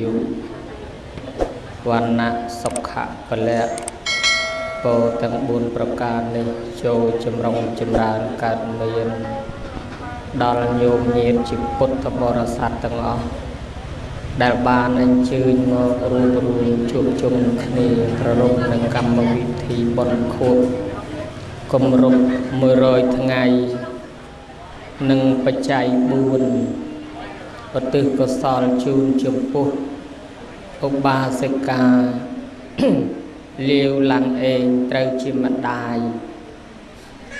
យុវណ្ណៈសុខៈពលៈពោទាំង4ប្រការនេះចូលចម្រុងចម្រើនកើតមានដល់ញោមញាតជាពុទ្ធបរិស័ទទាំងអស់ដែលបានអញ្ជើញមករួមរួមជួបជុំគ្នាប្ររពនឹងកម្មវិធីបុណ្យខួបគម្រប់100ថ្ងៃនិងបច្ច័យ4 ឧទ្ទិសកុសលជូនចំពោះឧបាសិកាលាវឡាំងអេងត្រូវជាម្ដាយ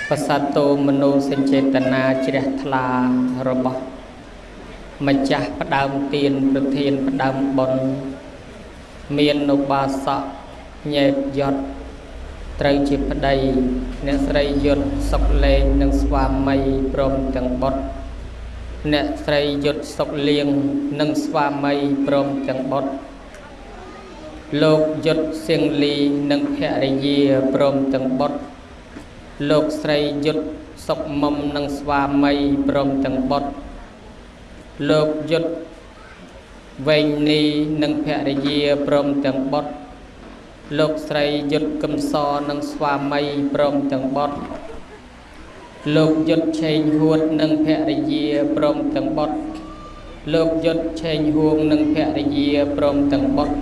បសតោមនោសញ្ចេតនាជ្រះថ្លារបស់ម្ចាស់ផ្ដើមទៀនប្រធានផ្ដើមបុណ្យមានឧបាសកញេតយត់ត្រូវជាប្តីអ្នកស្រីយុទ្ធសុកលេងនិងស្វាមីព្រមទាំងបុត្រ អ្នកស្រីយុទ្ធសុកលៀងនិងស្វាមីព្រមទាំងបុត្រលោកយុទ្ធសៀងលីនិងភរិយាព្រមទាំងបុត្រលោកស្រីយុទ្ធសុកមុំនិងស្វាមីព្រមទាំងបុត្រលោកយុទ្ធវែងនីនិងភរិយាព្រមទាំងបុត្រលោកស្រីយុទ្ធកឹមសនិងស្វាមីព្រមទាំងបុត្រ លោកយុទ្ធឆេងហួតនិងភរិយាព្រមទាំងបុត្រលោកយុទ្ធឆេងហួងនិងភរិយាព្រមទាំងបុត្រ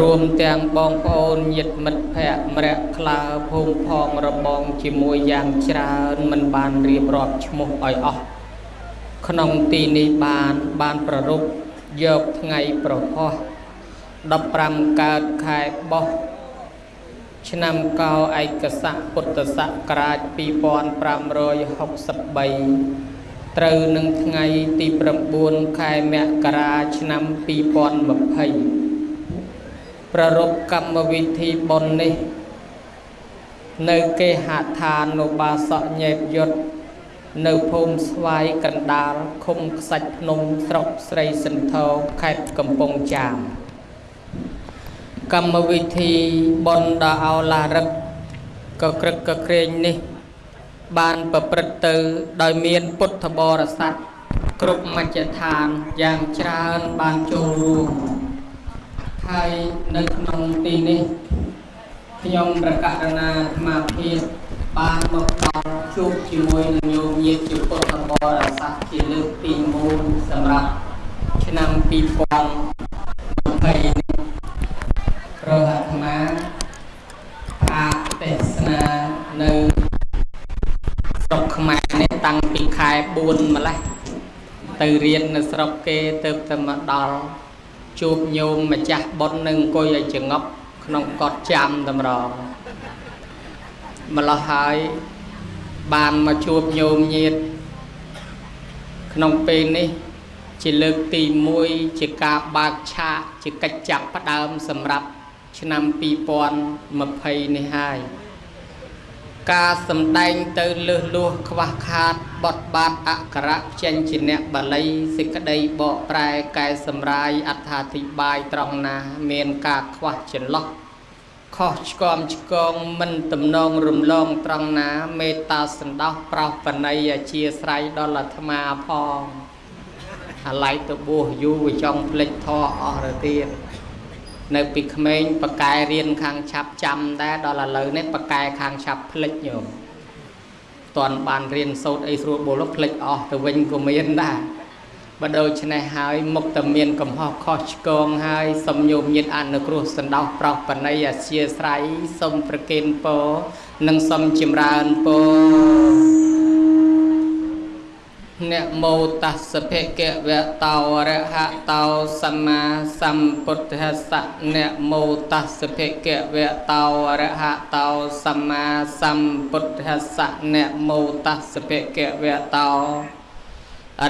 រួមទាំងបងប្អូនញាតិមិត្តភ័ក្តិម្រះក្លើភូមិផងរបងជាមួយយ៉ាងច្រើនមិនបានរៀបរាប់ឈ្មោះឲ្យអស់ក្នុងទីនេះបានបានប្ររពយកថ្ងៃប្រហោះ15កើតខែបោះ ឆ្នាំកោឯកស័កពុទ្ធសករាជ2563ត្រូវនឹងថ្ងៃទី9ខែមករាឆ្នាំ2020ប្ររពកម្មវិធីបុណ្យនេះ នៅគេហដ្ឋានុបាសកញេតយុទ្ធនៅភូមិស្វាយកណ្ដាលឃុំខ្សាច់ភ្នំស្រុកស្រីសន្ធរខេត្តកំពង់ចាម កម្មវិធីបុណ្យដ៏អោឡារឹកកក្រឹកកក្រែងនេះ បានប្រព្រឹត្តទៅ ដោយមានពុទ្ធបរិស័ទគ្រប់មជ្ឈដ្ឋានយ៉ាងច្រើនបានចូលរួមហើយនៅក្នុងទីនេះខ្ញុំប្រកាសណាអាត្មាភាពបានមកដល់ជួបជាមួយនឹងញោមញាតិជាពុទ្ធបរិស័ទជាលើកទី1សម្រាប់ឆ្នាំ2020 នេះព្រោះអាត្មាអាទេសនានៅស្រុកខ្មែរនេះតាំងពីខែ4ម្លេះទៅរៀននៅស្រុកគេទៅទៅមកដល់ជួបញោមម្ចាស់បុណ្យនឹងអង្គុយឲ្យចងប់ក្នុងកត់ចាំតម្រងម្លោះហើយបានមកជួបញោមញាតក្នុងពេលនេះជាលើកទី1ជាការបើកឆាកជាកិច្ចចាប់ផ្ដើមសម្រាប់ ឆ្នាំ2020នេះហើយការសម្ដែងទៅលើសលួសខ្វះខាតបត់បាតអក្សរចេញជាអ្នកបាលីសេចក្តីបកប្រែកែសម្រាយអត្ថាធិប្បាយត្រង់ណា មានការខ្វះចន្លោះខុសឆ្គំឆ្គងមិនទំនងរំលងត្រង់ណាមេត្តាសន្តោសប្រោសបណីអជាស្រ័យដល់អាត្មាផងអាឡ័យទៅបួសយូរវាចង់ភ្លេចធေါ်អស់ទៅទៀត នៅពីក្មេងបកែរៀនខាងឆាប់ចាំដែរដល់ឥឡូវនេះបកែខាងឆាប់ភ្លេចញោមតន់បានរៀនសូត្រអីស្រួលបុលភ្លេចអស់ទៅវិញក៏មានដែរបើដូច្នេះហើយមុខតែមានកំហុសខុសឆ្គងហើយសូមញោមញាតអនុគ្រោះសន្តោសប្រោសបណីអធិស្រ័យសូមប្រគេនពរនិងសូមចម្រើនពរ នមោតស្សភិកវៈតោរហតោសម្មាសម្ពុទ្ធស្សៈនមោតស្សភិកវៈតោរហតោសម្មាសម្ពុទ្ធស្សៈនមោតស្សភិកវៈតោ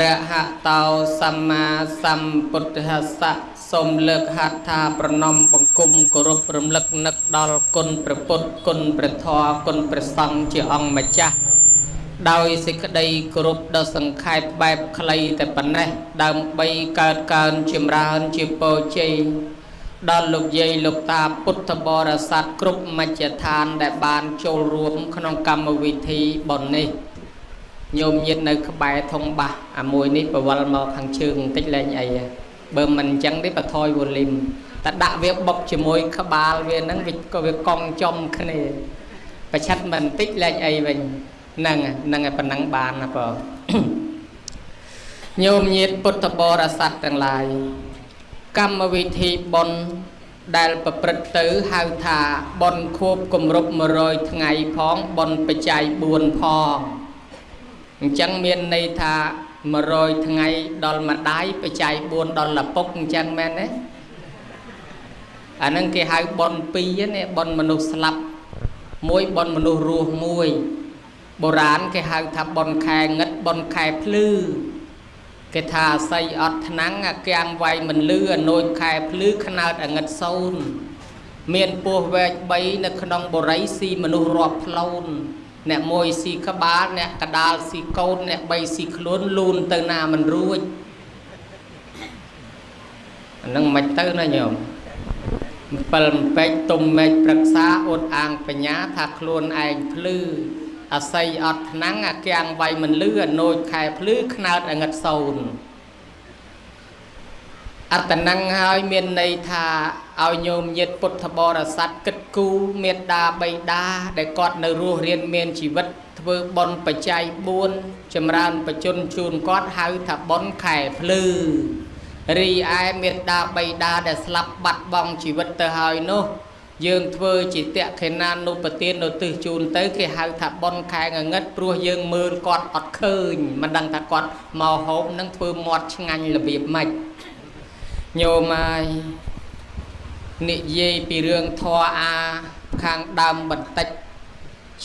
រហតោសម្មាសម្ពុទ្ធស្សៈសូមលើកហត្ថថាប្រណំបង្គំគោរពរំលឹកនឹកដល់គុណព្រះពុទ្ធគុណព្រះធម៌គុណព្រះសង្ឃជាអង្គម្ចាស់ ដោយសេចក្តីគោរពដ៏សង្ខេបបែបខ្លីតែប៉ុណ្ណេះដើម្បីកើតកើនចម្រើនជាពរជ័យដល់លោកយាយលោកតាពុទ្ធបរិស័ទគ្រប់មជ្ឈដ្ឋានដែលបានចូលរួមក្នុងកម្មវិធីបុណ្យនេះញោមញាតនៅក្បែរធំបាសអាមួយនេះបវលមកខាងជើងបន្តិចលែងអីបើមិនអញ្ចឹងទេបន្ថយ volume តែដាក់វាបុកជាមួយក្បាលវាហ្នឹងវាក៏វាកង់ចំគ្នាប្រឆិតមិនបន្តិចលែងអីវិញ ហ្នឹងហ្នឹងឯប៉ុណ្ណឹងបានណាបងញោមញាតពុទ្ធបរិស័ទទាំងឡាយកម្មវិធីបុណ្យដែលប្រព្រឹត្តទៅហៅថាបុណ្យខួបគម្រប់100ថ្ងៃផងបុណ្យបច្ច័យ4ផងអញ្ចឹងមានន័យថា100ថ្ងៃដល់ម្ដាយបច្ច័យ4ដល់ឪពុកអញ្ចឹងមែនទេអានឹងគេហៅបុណ្យ2នេះបុណ្យមនុស្សស្លាប់មួយបុណ្យមនុស្សរស់មួយ បុរាណគេហៅថាបុណ្យខែងឹតបុណ្យខែភ្លឺគេថាអាស័យអត់ថ្នាំងអាគាំងវាយមិនលឺអនោចខែភ្លឺខ្នើតអងឹតសូនមានពោះវែក3នៅក្នុងបរិយស៊ីមនុស្សរាប់ផ្លូនអ្នកមួយស៊ីក្បាលអ្នកកដាលស៊ីកូនអ្នក3ស៊ីខ្លួនលូនទៅណាមិនរួចអានឹងមិនទៅណាញោម7ពេកទុំមេឃប្រឹក្សាអួតអាងបញ្ញាថាខ្លួនឯងភ្លឺ អាស័យអត់ថ្នាំងអាគាំងវាយមិនលឺអនោចខែភ្លឺខ្នើតអងឹតសូនអត្តណងហើយ មានន័យថាឲ្យញោមញាតពុទ្ធបរិស័ទគិតគូរមេត្តាបៃតាដែលគាត់នៅរស់រៀនមានជីវិត ធ្វើបុណ្យបច្ច័យ4ចម្រើនបជនជូនគាត់ហៅថាបុណ្យខែភ្លឺរីឯមេត្តាបៃតាដែលស្លាប់បាត់បង់ជីវិតទៅហើយនោះ យើងធ្វើជាតក្ខេណានុបទាននៅទិសជូនទៅគេហៅថាប៉ុនខែងងឹតព្រោះយើងមើលគាត់អត់ឃើញមិនដឹងថាគាត់មកហូបនឹងធ្វើមាត់ឆ្ងាញ់របៀបម៉េចញោមហើយនិយាយពីរឿងធរអាខាងដើមបន្តិច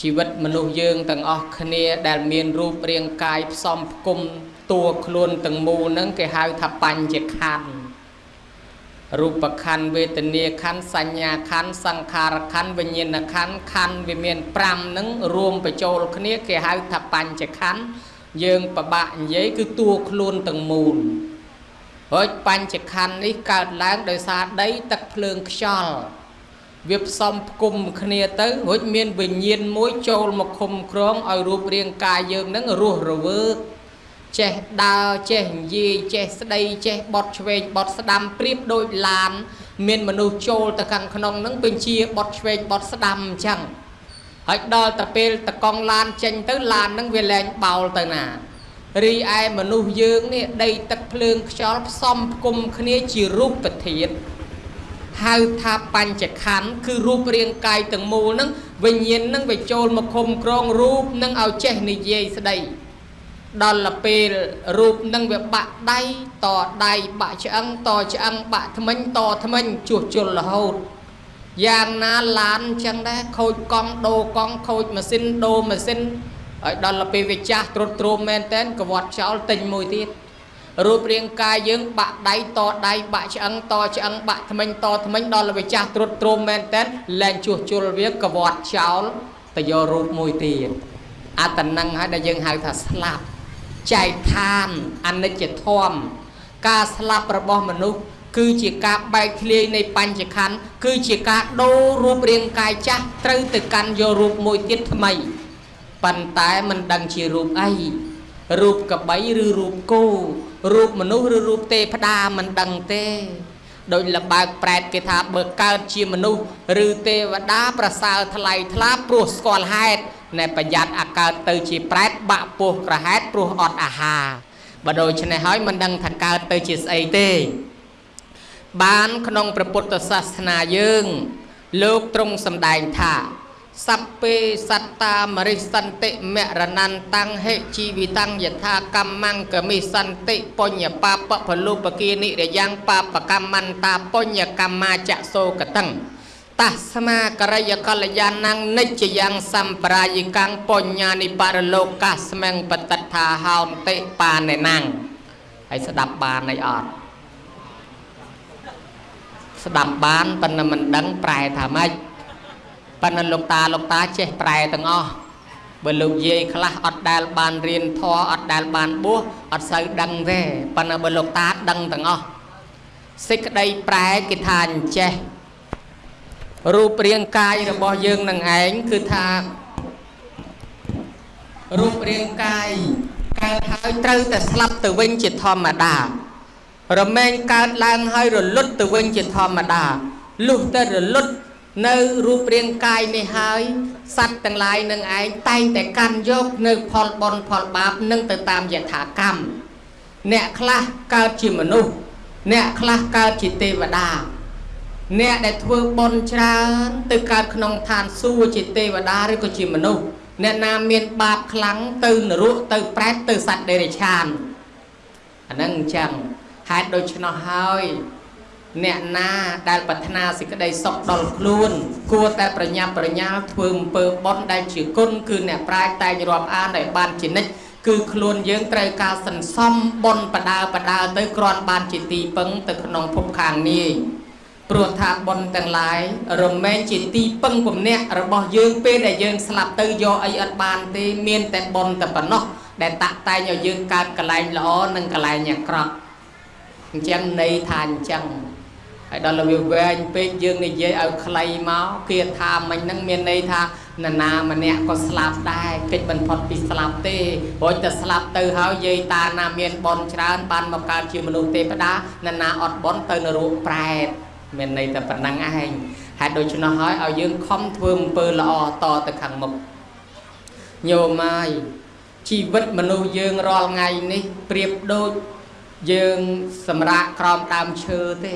ជីវិតមនុស្សយើងទាំងអស់គ្នា ដែលមានរូបរាងកាយផ្សំផ្គុំតួខ្លួនទាំងមូលហ្នឹងគេហៅថាបញ្ចខណ្ឌ រូបខណ្ឌវេទនាខណ្ឌសញ្ញាខណ្ឌសង្ខារខណ្ឌវិញ្ញាណខណ្ឌខណ្ឌវាមាន5ហ្នឹងរួមបញ្ចូលគ្នាគេហៅថាបញ្ចខណ្ឌយើងប្របាក់និយាយគឺតួខ្លួនទាំងមូលហើយបញ្ចខណ្ឌនេះកើតឡើងដោយសារដីទឹកភ្លើងខ្យល់វាផ្សំផ្គុំគ្នាទៅរួចមានវិញ្ញាណមួយចូលមកឃុំក្រងឲ្យរូបរាងកាយយើងនឹងរស់រវើក ចេះដើរចេះនិយាយចេះស្ដីចេះបត់ឆ្វេងបត់ស្ដាំប្រៀបដូចឡាន មានមនុស្សចូលទៅខាងក្នុងនឹងបញ្ជាបត់ឆ្វេងបត់ស្ដាំអញ្ចឹងហើយដល់ទៅពេលតកង់ឡានចេញទៅឡាននឹងវាលែងបោលទៅណារីឯមនុស្សយើងនេះដីទឹកភ្លើងខ្យល់ផ្សំផ្គុំគ្នាជារូបធាតុហៅថាបញ្ចខណ្ឌគឺរូបរាងកាយទាំងមូលហ្នឹងវិញ្ញាណហ្នឹងវាចូលមកឃុំក្រងរូបនឹងឲ្យចេះនិយាយស្ដី ដល់ពេលរូបនឹងវាបាក់ដៃតដៃបាក់ឆ្អឹងតឆ្អឹងបាក់ថ្មិញតថ្មិញជួសជុលរហូតយ៉ាងណាឡានចឹងដែរខូចកង់ដូរកង់ខូចម៉ាស៊ីនដូរម៉ាស៊ីនហើយដល់ពេលវាចាស់ត្រុតទ្រោមមែនតែនកវត្តចោលទិញមួយទៀតរូបរាងកាយយើងបាក់ដៃតដៃបាក់ឆ្អឹងតឆ្អឹងបាក់ថ្មិញតថ្មិញដល់វាចាស់ត្រុតទ្រោមមែនតែនលែងជួសជុលវាកវត្តចោលទៅយករូបមួយទៀតអត្តន័ងហើយដែលយើងហៅថាស្លាប់ ចែកឋានអនិច្ចធម៌ការស្លាប់របស់មនុស្សគឺជាការបែកធ្លាយនៃបញ្ចខណ្ឌគឺជាការដូររូបរាងកាយចាស់ត្រូវទៅកាន់យករូបមួយទៀតថ្មីប៉ុន្តែមិនដឹងជារូបអីរូបកបីឬរូបគោរូបមនុស្សឬរូបទេព្តាមិនដឹងទេ ដោយលបើកប្រែតគេថាបើកើតជាមនុស្សឬទេវតាប្រសើរថ្លៃថ្លាព្រោះស្គាល់ហេតុណែប្រយ័ត្នអាកើតទៅជាប្រែតបាក់ពោះក្រហែតព្រោះអត់អាហារបើដូច្នេះហើយមិនដឹងថាកើតទៅជាស្អីទេ បានក្នុងព្រះពុទ្ធសាសនាយើង លោកទ្រង់សម្ដែងថា សัพពេសត្តាមរិសន្តិមរណន្តੰហេជីវិតੰយថាកម្មੰកមិសន្តិបញ្ញបាបពលុបគានិរយ៉ាងបាបកម្មន្តាបញ្ញកម្មាចសោកតੰតស្មាករយកល្យាណੰនិច្ចយ៉ាងសម្ប្រាយិកាំងបញ្ញានិបរលោកាស្មੰបតថាហោនតិបានេណੰហើយស្ដាប់បានអីអត់ស្ដាប់បានប៉ុន្តែមិនដឹងប្រែថាម៉េច ប៉ុន្តែលោកតាលោកតាចេះប្រែទាំងអស់បើលោកយាយខ្លះអត់ដែលបានរៀនធម៌អត់ដែលបានបួសអត់សូវដឹងទេប៉ុន្តែបើលោកតាដឹងទាំងអស់សេចក្តីប្រែគេថាអញ្ចេះរូបរាងកាយរបស់យើងនឹងឯងគឺថារូបរាងកាយកើតហើយត្រូវតែស្លាប់ទៅវិញជាធម្មតា រមែងកើតឡើងហើយរលត់ទៅវិញជាធម្មតាលុះតែរលត់ នៅរូបរាងកាយនេះហើយសត្វទាំងឡាយនឹងឯងតែងតែកាន់យកនៅផលបុណ្យផលបាបនឹងទៅតាមយថាកម្មអ្នកខ្លះកើតជាមនុស្សអ្នកខ្លះកើតជាទេវតាអ្នកដែលធ្វើបុណ្យច្រើនទៅកើតក្នុងឋានសួគ៌ជាទេវតាឬក៏ជាមនុស្សអ្នកណាមានបាបខ្លាំងទៅនរកទៅប្រែតទៅសត្វដេរឆានអាហ្នឹងអញ្ចឹងហេតុដូច្នោះហើយ អ្នកណាដែលប្រាថ្នាសេចក្តីសុខដល់ខ្លួន គួរតែប្រញាប់ប្រញាល់ធ្វើអំពើបុណ្យដែលជាគុណគឺអ្នកប្រាជ្ញតែងរាប់អានឲ្យបានជានិច្ចគឺខ្លួនយើងត្រូវការសន្សំបុណ្យបដាបដាទៅគ្រាន់បានជាទីពឹងទៅក្នុងភពខាងនេះព្រោះថាបុណ្យទាំងឡាយរមែងជាទីពឹងពំនាក់របស់យើងពេលដែលយើងស្លាប់ទៅយកអីអត់បានទេមានតែបុណ្យតែប៉ុណ្ណោះដែលតាក់តែងឲ្យយើងកើតកលែងល្អនិងកលែងអាក្រក់អញ្ចឹងន័យថាអញ្ចឹង ហើយដល់វាវែងពេកយើងនិយាយឲ្យខ្លីមកគាថាមិញហ្នឹងមានន័យថានរណាម្នាក់ក៏ស្លាប់ដែរកិច្ចបន្ផុតពីស្លាប់ទេព្រោះតែស្លាប់ទៅហើយយាយតាណាមានបនច្រើនបានមកកើតជាមនុស្សទេវតានរណាអត់បនទៅនរកប្រែតមានន័យតែប៉ុណ្ណឹងឯងហេតុដូច្នោះហើយឲ្យយើងខំធ្វើអំពើល្អតទៅខាងមុខញោមហើយជីវិតមនុស្សយើងរាល់ថ្ងៃនេះប្រៀបដូចយើងសម្រាកក្រោមដើមឈើទេ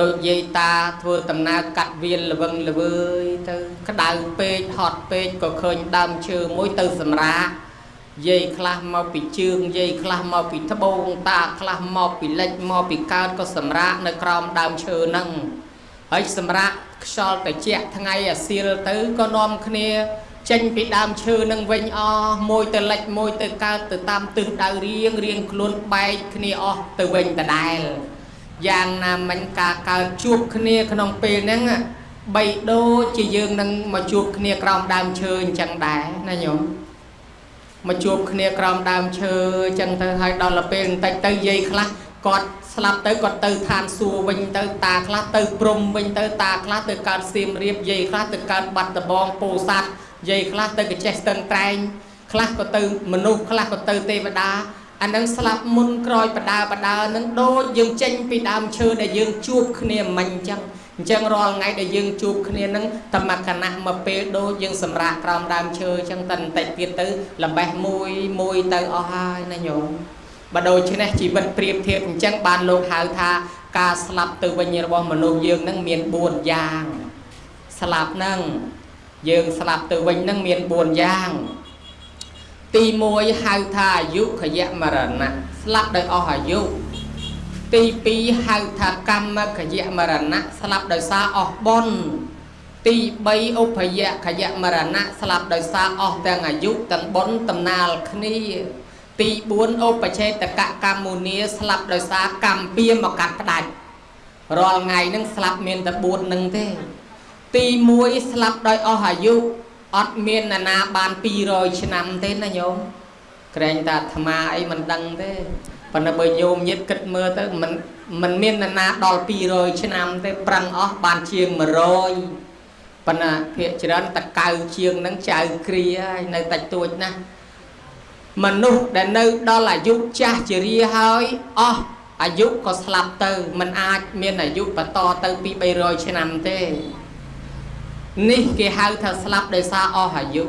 ដូចយាយតាធ្វើដំណើរកាត់វាលល្វឹងល្វើយទៅក្តៅពេកហត់ពេកក៏ឃើញដើមឈើមួយទៅសម្រាកយាយខ្លះមកពីជើងយាយខ្លះមកពីត្បូងតាខ្លះមកពីលិចមកពីកើតក៏សម្រាកនៅក្រោមដើមឈើហ្នឹងហើយសម្រាកខ្យល់ត្រជាក់ថ្ងៃអាសៀលទៅក៏នាំគ្នាចេញពីដើមឈើនឹងវិញអស់មួយទៅលិចមួយទៅកើតទៅតាមទិសដៅរៀងរៀងខ្លួនបែកគ្នាអស់ទៅវិញដដែល យ៉ាងណាមិញការកើតជួបគ្នាក្នុងពេលហ្នឹងបីដូចជាយើងនឹងមកជួបគ្នាក្រោមដើមឈើអញ្ចឹងដែរណាញោមមកជួបគ្នាក្រោមដើមឈើអញ្ចឹងទៅហើយដល់ពេលបន្តិចទៅយាយខ្លះគាត់ស្លាប់ទៅគាត់ទៅឋានសួគ៌វិញទៅតាខ្លះទៅព្រំវិញទៅតាខ្លះទៅកើតសៀមរាបយាយខ្លះទៅកើតបាត់ដំបងពោធិ៍សាត់យាយខ្លះទៅកចេះស្ទឹងត្រែងខ្លះក៏ទៅមនុស្សខ្លះក៏ទៅទេវតា អានឹងស្លាប់មុនក្រោយបដាបដានឹងដូចយើងចេញពីដើមឈើដែលយើងជួបគ្នាមិញអញ្ចឹងអញ្ចឹងរាល់ថ្ងៃដែលយើងជួបគ្នានឹងតមកកណៈមកពេលដូចយើងសម្រាកក្រោមដើមឈើអញ្ចឹងតែបន្តិចទៀតទៅលំបេះមួយមួយទៅអស់ហើយណាញោមបើដូច្នេះជីវិតប្រៀបធៀបអញ្ចឹងបានលោកហៅថាការស្លាប់ទៅវិញរបស់មនុស្សយើងនឹងមាន4យ៉ាងស្លាប់នឹងយើងស្លាប់ទៅវិញនឹងមាន4យ៉ាង ទី1ហៅថាអាយុខយមរណៈស្លាប់ដោយអស់អាយុទី2ហៅថាកម្មខយមរណៈស្លាប់ដោយសារអស់បុណ្យទី3ឧបយខយមរណៈស្លាប់ដោយសារអស់ទាំងអាយុទាំងបុណ្យតំណាលគ្នាទី4ឧបចេតកកម្មមុនីស្លាប់ដោយសារកម្មពៀមកកាត់ផ្ដាច់រាល់ថ្ងៃនឹងស្លាប់មានតែ4នឹងទេ ទី1ស្លាប់ដោយអស់អាយុ អត់មានណានាបាន200ឆ្នាំទេណាញោមក្រែងតែអាត្មាអីមិនដឹងទេប៉ុន្តែបើញោមញាតគិតមើលទៅមិនមិនមានណានាដល់200ឆ្នាំទេប្រឹងអស់បានជាង100ប៉ុន្តែភាកច្រើនតកៅជាងនឹងចៅគ្រាហើយនៅតិចតួចណាស់មនុស្សដែលនៅដល់អាយុចាស់ជារាហើយអស់អាយុក៏ស្លាប់ទៅมันអាចមានអាយុបន្តទៅពី300ឆ្នាំទេ នេះគេហៅថាស្លាប់ដោយសារអស់អាយុ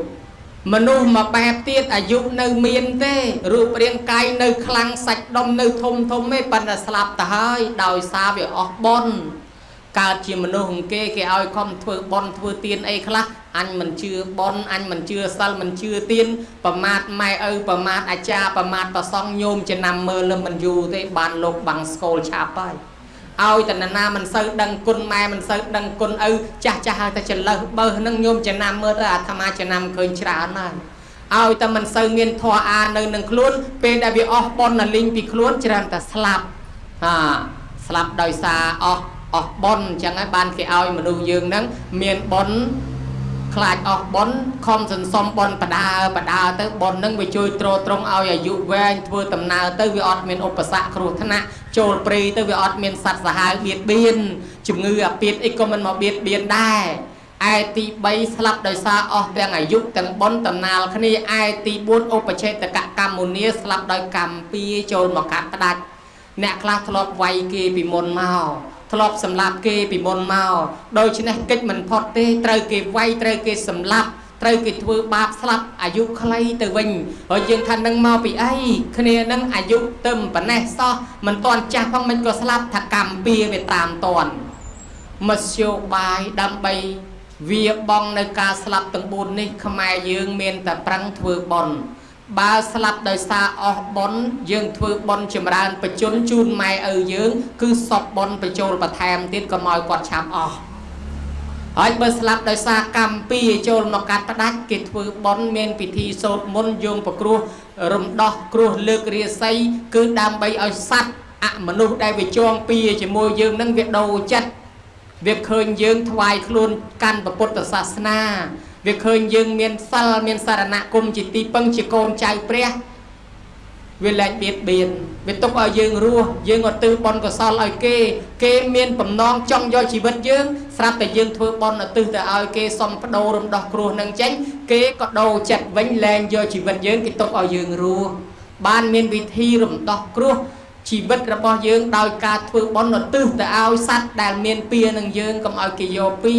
មនុស្សមកបែបទៀតអាយុនៅមានទេរូបរាងកាយនៅខ្លាំងសាច់ដុំនៅធំធំទេប៉ុន្តែស្លាប់ទៅហើយដោយសារវាអស់បុណ្យកើតជាមនុស្សអង្គគេគេឲ្យខំធ្វើបន់ធ្វើទៀនអីខ្លះអញមិនជឿបន់អញមិនជឿសិលមិនជឿទៀនប្រមាថម៉ែឪប្រមាថអាចារ្យប្រមាថប្រសងញោមចំណាំមើលមិនយូរទេបានលោកបាំងស្គលឆាប់ហើយ ឲ្យតណណាមិនសូវដឹងគុណម៉ែមិនសូវដឹងគុណឪចាស់ចាស់ហើយតែចន្លើសបើនឹងញោមចំណាំមើលទៅអាត្មាចំណាំឃើញច្រើនហើយឲ្យតែមិនសូវមានធម៌អានៅនឹងខ្លួនពេលដែលវាអស់ប៉ុនលីងពីខ្លួនច្រើនតែស្លាប់ហាស្លាប់ដោយសារអស់អស់ប៉ុនអញ្ចឹងហើយបានគេឲ្យមនុស្សយើងហ្នឹងមានប៉ុនខ្លាចអស់ប៉ុនខំសន្សំប៉ុនបដាបដាទៅប៉ុននឹងវាជួយទ្រទ្រង់ឲ្យអាយុវែងធ្វើដំណើរទៅវាអត់មានឧបសគ្គគ្រោះថ្នាក់ ចូលព្រៃទៅវាអត់មានសត្វសាហាវបៀតបៀនជំងឺអាពាតអីក៏មិនមកបៀតបៀនដែរឯទី3ស្លាប់ដោយសារអស់ទាំងអាយុទាំងបុណ្យតំណាលគ្នាឯទី4ឧបច្ឆេតកកម្មមុនីស្លាប់ដោយកម្មពីចូលមកកាត់ផ្ដាច់អ្នកខ្លះធ្លាប់វាយគេពីមុនមកធ្លាប់សម្លាប់គេពីមុនមកដូច្នេះកិច្ចមិនផុតទេត្រូវគេវាយត្រូវគេសម្លាប់ ត្រូវគេធ្វើបាបស្លាប់អាយុខ្លីទៅវិញហើយយើងថានឹងមកពីអីគ្នានឹងអាយុទៅប៉ុណ្ណេះសោះមិនទាន់ចាស់ផងមិនក៏ស្លាប់ថាកម្មពៀវាតាមតន់មធ្យោបាយដើម្បីវាបងនៅការស្លាប់ទាំង4នេះខ្មែរយើងមានតែប្រឹងធ្វើបន់បើស្លាប់ដោយសារអស់បន់យើងធ្វើបន់ចម្រើនបជនជូនម៉ែឪយើង គឺសពបន់បញ្ចូលបន្ថែមទៀតកុំឲ្យគាត់ឆាប់អស់ ហើយបើស្លាប់ដោយសារកម្មពីចូលមកកាត់ផ្ដាច់គេធ្វើបន់មានពិធីសូត្រមន្តយោងប្រគ្រោះរំដោះគ្រោះលើករាសីគឺដើម្បីឲ្យសัตว์អមនុស្សដែលវាចងពីជាមួយយើងនឹងវាដូរចិត្តវាឃើញយើងថ្វាយខ្លួនកាន់ពុទ្ធសាសនា វាឃើញយើងមានសិលមានសារណគមជាទីពឹងជាកូនចៅព្រះ វាលែងបៀតបៀនវាទុកឲ្យយើងរស់យើងឧទ្ទិសបុណ្យកុសលឲ្យគេ គេមានបំណងចង់យកជីវិតយើងស្រាប់តែយើងធ្វើបុណ្យឧទ្ទិសទៅឲ្យគេសុំបដូររំដោះគ្រោះនឹងចេញគេក៏ដូរចិត្តវិញលែងយកជីវិតយើងគេទុកឲ្យយើងរស់បានមានវិធីរំដោះគ្រោះ ជីវិតរបស់យើងដោយការធ្វើបុណ្យឧទ្ទិសទៅឲ្យសត្វដែលមានពៀនឹងយើងកុំឲ្យគេយកពៀ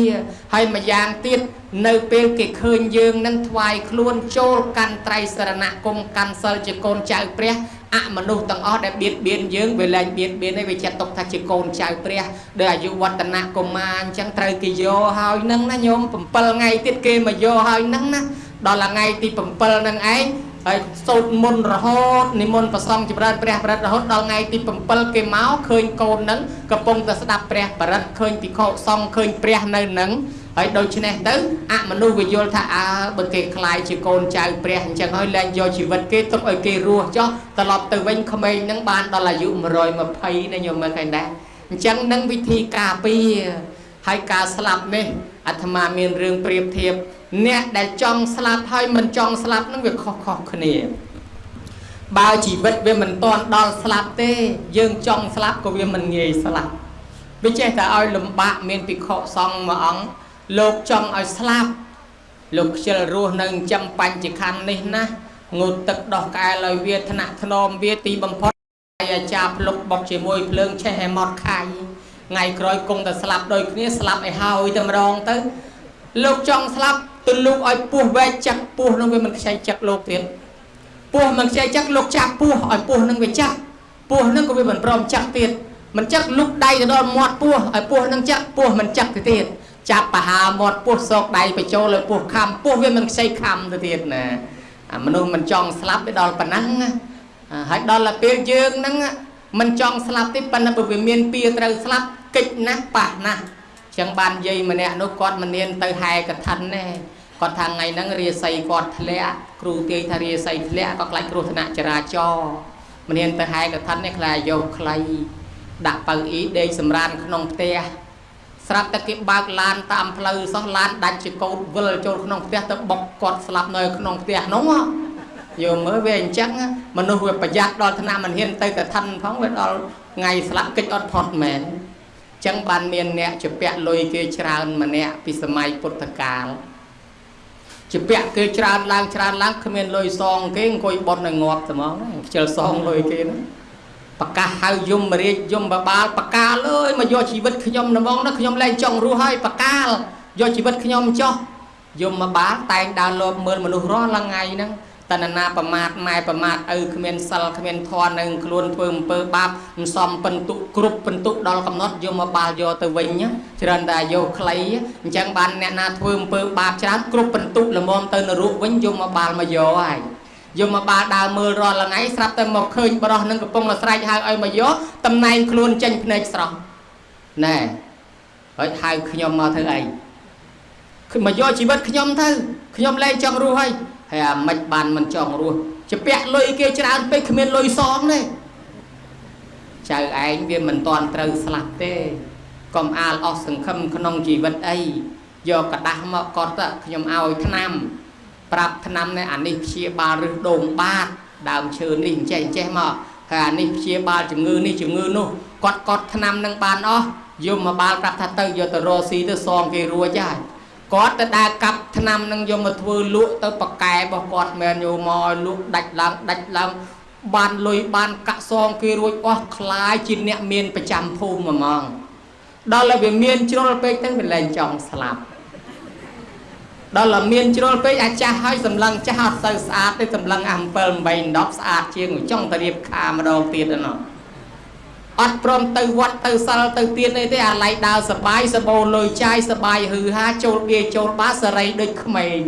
ហើយម្យ៉ាងទៀតនៅពេលគេឃើញយើងនឹងថ្វាយខ្លួនចូលកាន់ត្រៃសរណគមកាន់សិលជាកូនចៅព្រះអមនុស្សទាំងអស់ដែលបៀតបៀនយើងវាលែងបៀតបៀនឯងវាចាត់ទុកថាជាកូនចៅព្រះដែលអាយុវឌ្ឍនកុមារអញ្ចឹងត្រូវគេយកហើយនឹងណាញោម7ថ្ងៃទៀតគេមកយកហើយនឹងណាដល់ថ្ងៃទី7ហ្នឹងឯង ហើយសូត្រមុនរហូតនិមន្តប្រសងចម្រើនព្រះបរិត្តរហូតដល់ថ្ងៃទី7គេមកឃើញកូននឹងកំពុងតែស្ដាប់ព្រះបរិត្តឃើញពិខុសង្ឃឃើញព្រះនៅនឹងហើយដូច្នេះទៅអមនុស្សវាយល់ថាអើបើគេខ្លាយជាកូនចៅព្រះអញ្ចឹងហើយលែងយកជីវិតគេទុកឲ្យគេរស់ចុះត្រឡប់ទៅវិញក្មេងនឹងបានដល់អាយុ120ណាញោមមើលឃើញដែរអញ្ចឹងនឹងវិធីការពារហើយការស្លាប់នេះអាត្មាមានរឿងប្រៀបធៀប អ្នកដែលចង់ស្លាប់ហើយមិនចង់ស្លាប់នឹងវាខុសខុសគ្នា បើជីវិតវាមិនទាន់ដល់ស្លាប់ទេ យើងចង់ស្លាប់ក៏វាមិនងាយស្លាប់វាចេះតែឲ្យលំបាកមានភិក្ខុសង្ឃមួយអង្គលោកចង់ឲ្យស្លាប់លោកខ្ជិលរស់នៅចិញ្ចឹមបញ្ចខណ្ឌនេះណាងូតទឹកដោះកែលឲ្យវាថ្នាក់ធ្នមវាទីបំផុតអាចារ្យភ្លុកបុកជាមួយភ្លើងឆេះឲ្យម៉ត់ខាយថ្ងៃក្រោយគង់តែស្លាប់ដូចគ្នាស្លាប់ឲ្យហើយតែម្ដងទៅ លោកចង់ស្លាប់ទលូកឲ្យពោះវែកចាក់ពោះនឹងវាមិនខ្ចីចាក់លោកទៀតពោះមិនខ្ចីចាក់លោកចាក់ពោះឲ្យពោះនឹងវាចាក់ពោះនឹងក៏វាមិនព្រមចាក់ទៀតមិនចាក់លុកដៃទៅដល់មាត់ពោះឲ្យពោះនឹងចាក់ពោះមិនចាក់ទៅទៀតចាប់បហាមាត់ពោះសោកដៃបញ្ចូលលើពោះខំពោះវាមិនខ្ចីខំទៅទៀតណាអាមនុស្សមិនចង់ស្លាប់ទៅដល់ប៉ុណ្ណឹងហើយដល់ពេលយើងហ្នឹងមិនចង់ស្លាប់ទេប៉ុន្តែបើវាមានពៀត្រូវស្លាប់កិច្ចណាស់ប៉ះណាស់ ចឹងបានយាយម្នាក់នោះគាត់មិនមានទៅហែកឋិនទេគាត់ថាថ្ងៃហ្នឹងរាសីគាត់ធ្លាក់គ្រូទាយថារាសីធ្លាក់ក៏ខ្លាចគ្រោះថ្នាក់ចរាចរណ៍មិនមានទៅហែកឋិននេះខ្លាចយកខ្លីដាក់ប៉ៅអ៊ីដេកសម្រានក្នុងផ្ទះស្រាប់តែគេបើកឡានតាមផ្លូវសោះឡានដាច់ជាកោតវិលចូលក្នុងផ្ទះទៅបុកគាត់ស្លាប់នៅក្នុងផ្ទះនោះយកមើលវាអញ្ចឹងមនុស្សវាប្រយ័ត្នដល់ថ្នាក់មិនហ៊ានទៅកឋិនផងវាដល់ថ្ងៃស្លាប់កិច្ចអត់ផុតមែន ចឹងបានមានអ្នកជាពាក់លុយគេច្រើនម្នាក់ពីសម័យពុទ្ធកាលជាពាក់គេច្រើនឡើងច្រើនឡើងគ្មានលុយសងគេអង្គុយបត់នៅងាប់ត្មងខ្ជិលសងលុយគេហ្នឹងប្រកាសហៅយមរាជយមបបាលបកាលអើយមកយកជីវិតខ្ញុំហ្មងណាខ្ញុំលែងចង់រស់ហើយបកាលយកជីវិតខ្ញុំចោះយមបាលតែងដើរលបមើលមនុស្សរាល់ថ្ងៃហ្នឹង តណ្ណាប្រមាថម៉ែប្រមាថឪគ្មានសិលគ្មានធម៌នឹងខ្លួនធ្វើអំពើបាបមិនសមពិន្ទុគ្រប់ពិន្ទុដល់កំណត់យកមកបាលយកទៅវិញច្រើនតែយកខ្លីអញ្ចឹងបានអ្នកណាធ្វើអំពើបាបច្រើនគ្រប់ពិន្ទុល្មមទៅនរកវិញយកមកបាលមកយកហើយយកមកបាលដើរមើលរាល់ថ្ងៃស្រាប់តែមកឃើញបរោះនឹងកំពុងស្រែកហៅឲ្យមកយកតំណែងខ្លួនចេញភ្នែកស្រស់ណែហើយហៅខ្ញុំមកធ្វើអីមកយកជីវិតខ្ញុំទៅខ្ញុំលែងចង់រស់ហើយ ហើយអាមិនបានមិនចង់រស់ជាពាក់លុយគេច្រើនពេកគ្មានលុយសងទេចៅឯងវាមិនតាន់ត្រូវស្លាប់ទេកុំអាលអស់សង្ឃឹមក្នុងជីវិតអីយកกระដាស់មកកត់ខ្ញុំឲ្យឆ្នាំប្រាប់ឆ្នាំនេះអានេះព្យាបាលរឹសដូងបាតដើមឈើនេះអញ្ចេះអញ្ចេះមកហើយអានេះព្យាបាលជំងឺនេះជំងឺនោះគាត់កត់ឆ្នាំនឹងបានអស់យកមកបាលប្រាប់ថាទៅយកទៅរកស៊ីទៅសងគេរួចហើយ គាត់ទៅដើរកាប់ឆ្នាំនឹងយកមកធ្វើលក់ទៅប៉កែរបស់គាត់មែនយកមកលក់ដាច់ឡើងដាច់ឡើង បានលុយបានកាក់សងគេរួចអស់คล้ายជាអ្នកមានប្រចាំភូមិហ្មងដល់តែវាមានជ្រុលពេកទៅវាលែងចង់ស្លាប់ដល់តែមានជ្រុលពេកអាចាស់ហើយសម្លឹងចាស់អត់សូវស្អាតទេសម្លឹងអា7 8 10ស្អាតជាងចង់ទៅរៀបខាម្ដងទៀតហ្នឹង អត់ព្រមទៅវត្តទៅសិលទៅទៀនអីទេអាឡៃដើរសបាយសបោលុយចាយសបាយហឺហាចូលវាចូលបាសរីដូចក្មេង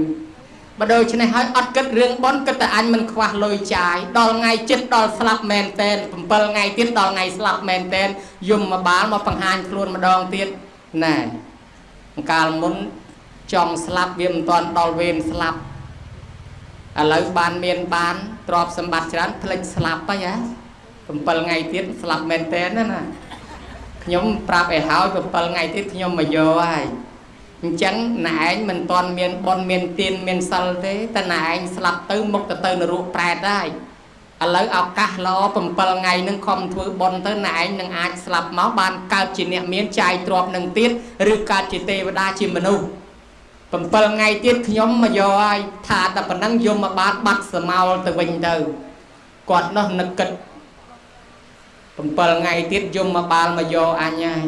បើដូច្នេះហើយអត់គិតរឿងបន់គិតតែអញមិនខ្វះលុយចាយដល់ថ្ងៃចិត្តដល់ស្លាប់មែនតែន7ថ្ងៃទៀតដល់ថ្ងៃស្លាប់មែនតែនយំមកបាលមកបង្ហាញខ្លួនម្ដងទៀតណែកាលមុនចង់ស្លាប់វាមិនទាន់ដល់វេនស្លាប់ឥឡូវបានមានបានទ្រព្យសម្បត្តិច្រើនផ្លិចស្លាប់ហើយហ៎ 7ថ្ងៃទៀតស្លាប់មែនតែនណាខ្ញុំប្រាប់ឲ្យហើយ7ថ្ងៃទៀតខ្ញុំមកយកហើយអញ្ចឹងណែឯងមិនទាន់មានបនមានទៀនមានសិលទេតែណែឯងស្លាប់ទៅមុខទៅទៅនរកប្រែតហើយឥឡូវឱកាសល្អ7ថ្ងៃនឹងខំធ្វើបន់ទៅណែឯងនឹងអាចស្លាប់មកបានកើតជាអ្នកមានចាយទ្របនឹងទៀតឬកើតជាទេវតាជាមនុស្ស7ថ្ងៃទៀតខ្ញុំមកយកហើយថាតែប៉ុណ្ណឹងយកមកបានបាត់សមោលទៅវិញទៅគាត់នោះនឹកគិត 7ថ្ងៃទៀតយំមកបាលមកយកអញហើយ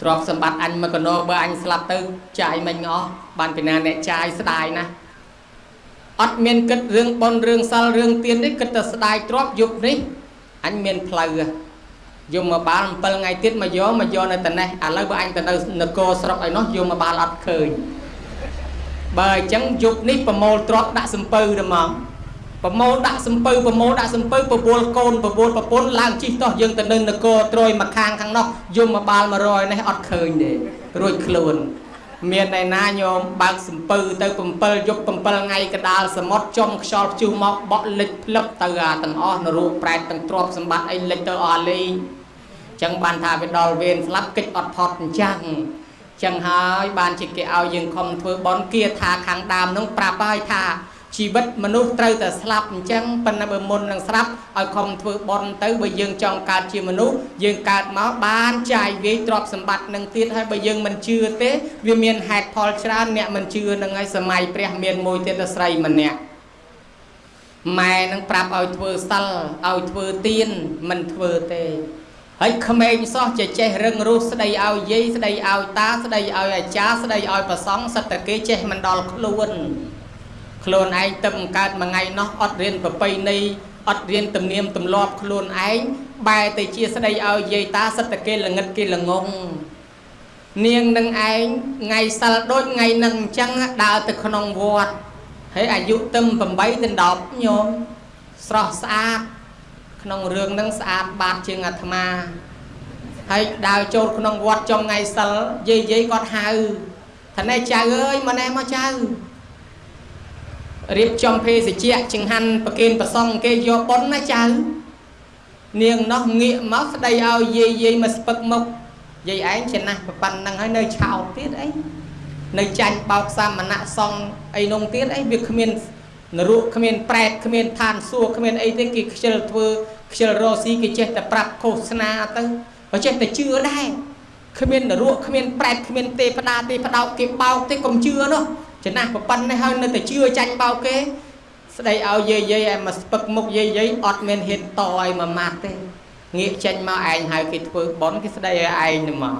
ទ្រព្យសម្បត្តិអញមកកណោបើអញស្លាប់ទៅចាយមិញអស់បានពីណាអ្នកចាយស្ដាយណាស់អត់មានគិតរឿងបនរឿងសិលរឿងទៀនទេគិតតែស្ដាយទ្រព្យយប់នេះអញមានផ្លូវយំមកបាល7ថ្ងៃទៀតមកយកមកយកនៅត្នេះឥឡូវបើអញទៅនៅនគរស្រុកឯនោះយំមកបាលអត់ឃើញបើអញ្ចឹងយប់នេះប្រមូលទ្រព្យដាក់សំពៅទៅហ្មង ប្រមូលដាក់សំពៅប្រមូលដាក់សំពៅប្រពល់កូនប្រពល់ប្រពន្ធឡើងជិះតោះយើងទៅនៅនគរត្រួយមកខាងខាងនោះយំមកបាល100នេះអត់ឃើញទេរួចខ្លួនមានឯណាញោមបើកសំពៅទៅ7យប់7ថ្ងៃកដាលសមុទ្រចំខ្យល់ព្យុះមកបក់លិចផ្លឹបទៅអាទាំងអស់នរូបប្រែតទាំងទ្រពសម្បត្តិអីលិចទៅអស់លេងចឹងបានថាវាដល់វេនស្លាប់កិច្ចអត់ផុតអញ្ចឹងចឹងហើយបានជាគេឲ្យយើងខំធ្វើបន់គៀថាខាងដើមនោះប្រាប់ហើយថា ជីវិតមនុស្សត្រូវតែស្លាប់អញ្ចឹងប៉ុន្តែបើមុននឹងស្លាប់ឲ្យខំធ្វើបន់ទៅបើយើងចង់កើតជាមនុស្សយើងកើតមកបានចាយវាយទ្រព្យសម្បត្តិនឹងទៀតហើយបើយើងមិនជឿទេវាមានហេតុផលច្រើនអ្នកមិនជឿនឹងហើយសម័យព្រះមានមួយទៀតស្រីម្នាក់ម៉ែនឹងប្រាប់ឲ្យធ្វើសិលឲ្យធ្វើទៀនមិនធ្វើទេហើយក្មេងសោះចេះចេះរឹងរូសស្ដីឲ្យយាយស្ដីឲ្យតាស្ដីឲ្យអាចារ្យស្ដីឲ្យប្រសង់សិតតែគេចេះមិនដល់ខ្លួន ខ្លួនឯងទៅកើតមួយថ្ងៃនោះអត់រៀនប្រពៃណីអត់រៀនទំនៀមទម្លាប់ខ្លួនឯងបែរទៅជាស្ដីឲ្យយាយតាសិតតែគេល្ងិតគេល្ងងនាងនឹងឯងថ្ងៃសិលដូចថ្ងៃនឹងអញ្ចឹងដើរទៅក្នុងវត្តហើយអាយុទឹម8ទៅ10ញោមស្រស់ស្អាតក្នុងរឿងហ្នឹងស្អាតបាតជាងអាត្មាហើយដើរចូលក្នុងវត្តចំថ្ងៃសិលយាយយាយគាត់ហៅថាណែចៅអើយមកណែមកចៅ រៀបចំភេសជ្ជៈចង្ហាន់ប្រគេនប្រសងគេយកប៉ុនណាចៅនាងនោះងាកមកស្ដីឲ្យយាយយាយមកស្ពឹកមុខយាយឯងចំណាស់ប៉ុណ្ណឹងហើយនៅឆោតទៀតអីនៅចាញ់បោកសាមណៈសងអីនោះទៀតអីវាគ្មាននរកគ្មានប្រែតគ្មានឋានសួគ៌គ្មានអីទេគេខ្ជិលធ្វើខ្ជិលរស៊ីគេចេះតែប្រាប់ឃោសនាទៅបើចេះតែជឿដែរគ្មាននរកគ្មានប្រែតគ្មានទេវតាទេផ្ដោកគេបោកទេកុំជឿនោះ ចំណាស់ប្រប៉ុណ្ណេះហើយនៅតែជឿចាញ់បោកគេស្ដីឲ្យយាយយាយឲ្យមកស្ពឹកមុខយាយយាយអត់មានហ៊ានតឲ្យមួយម៉ាត់ទេងាកចេញមកឯងហើយគេធ្វើបន់គេស្ដីឲ្យឯងទៅមក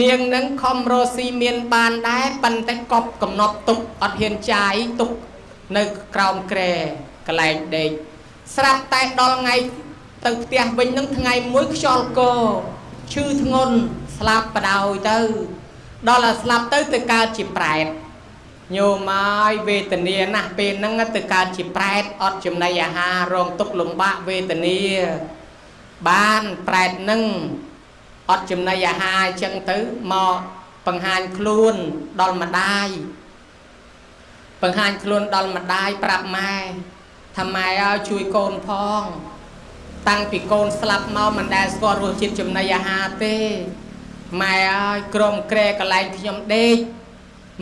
នាងនឹងខំរស់ស៊ីមានបានដែរប៉ុន្តែកប់កំណប់ទុកអត់ហ៊ានចាយទុកនៅក្រោមក្រែកន្លែងដេកស្រាប់តែដល់ថ្ងៃទៅផ្ទះវិញនឹងថ្ងៃមួយខ្យល់កឈឺធ្ងន់ស្លាប់បដ ாய் ទៅ ដល់តែស្លាប់ទៅទៅកើតជាប្រែត ញោមហើយវេទនាណាស់ពេលហ្នឹងទៅកើតជាប្រែតអត់ចំណីអាហាររងទុក្ខលំបាកវេទនាបានប្រែតហ្នឹងអត់ចំណីអាហារអញ្ចឹងទៅមកបង្ហាញខ្លួនដល់ម្ដាយបង្ហាញខ្លួនដល់ម្ដាយប្រាប់ម៉ែថាម៉ែឲ្យជួយកូនផង តាំងពីកូនស្លាប់មកមិនដែលស្គាល់រសជាតិចំណីអាហារទេម៉ែឲ្យក្រុមក្រែកន្លែងខ្ញុំដេក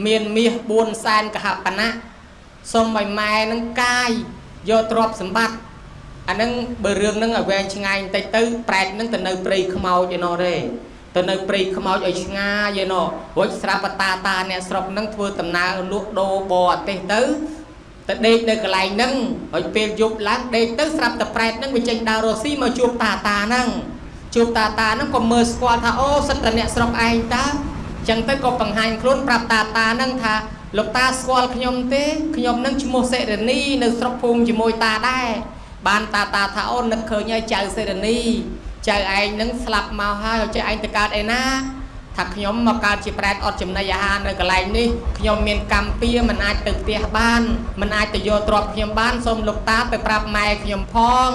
មានមាស4សែនកហបណៈសូមឲ្យម៉ែនឹងកាយយកទ្រព្យសម្បត្តិអានឹងបើរឿងហ្នឹងឲ្យវែងឆ្ងាយបន្តិចទៅប្រែតហ្នឹងទៅនៅព្រៃខ្មោចឯណោះទេទៅនៅព្រៃខ្មោចឲ្យឆ្ងាយឯណោះរួចស្រាប់តាតាអ្នកស្រុកហ្នឹងធ្វើដំណើរលក់ដូរបរអាទេសទៅទៅដេកនៅកន្លែងហ្នឹងហើយពេលយប់ឡើងដេកទៅស្រាប់តែប្រែតហ្នឹងវាចេញដើររស់ស៊ីមកជួបតាតាហ្នឹងជួបតាតាហ្នឹងក៏មើលស្គាល់ថាអូសិតតែអ្នកស្រុកឯងតា ចឹងទៅក៏បង្ហាញខ្លួនប្រាប់តាតាហ្នឹងថាលោកតាស្គាល់ខ្ញុំទេខ្ញុំនឹងឈ្មោះសេរនីនៅស្រុកភូមិជាមួយតាដែរបានតាតាថាអូននឹកឃើញហើយចៅសេរនីចៅឯងនឹងស្លាប់មកហើយចៅឯងទៅកើតឯណាថាខ្ញុំមកកើតជាប្រែតអត់ចំណីអាហារនៅកន្លែងនេះខ្ញុំមានកម្មពៀមិនអាចទៅផ្ទះបានមិនអាចទៅយកទ្រព្យខ្ញុំបានសូមលោកតាទៅប្រាប់ម៉ែខ្ញុំផង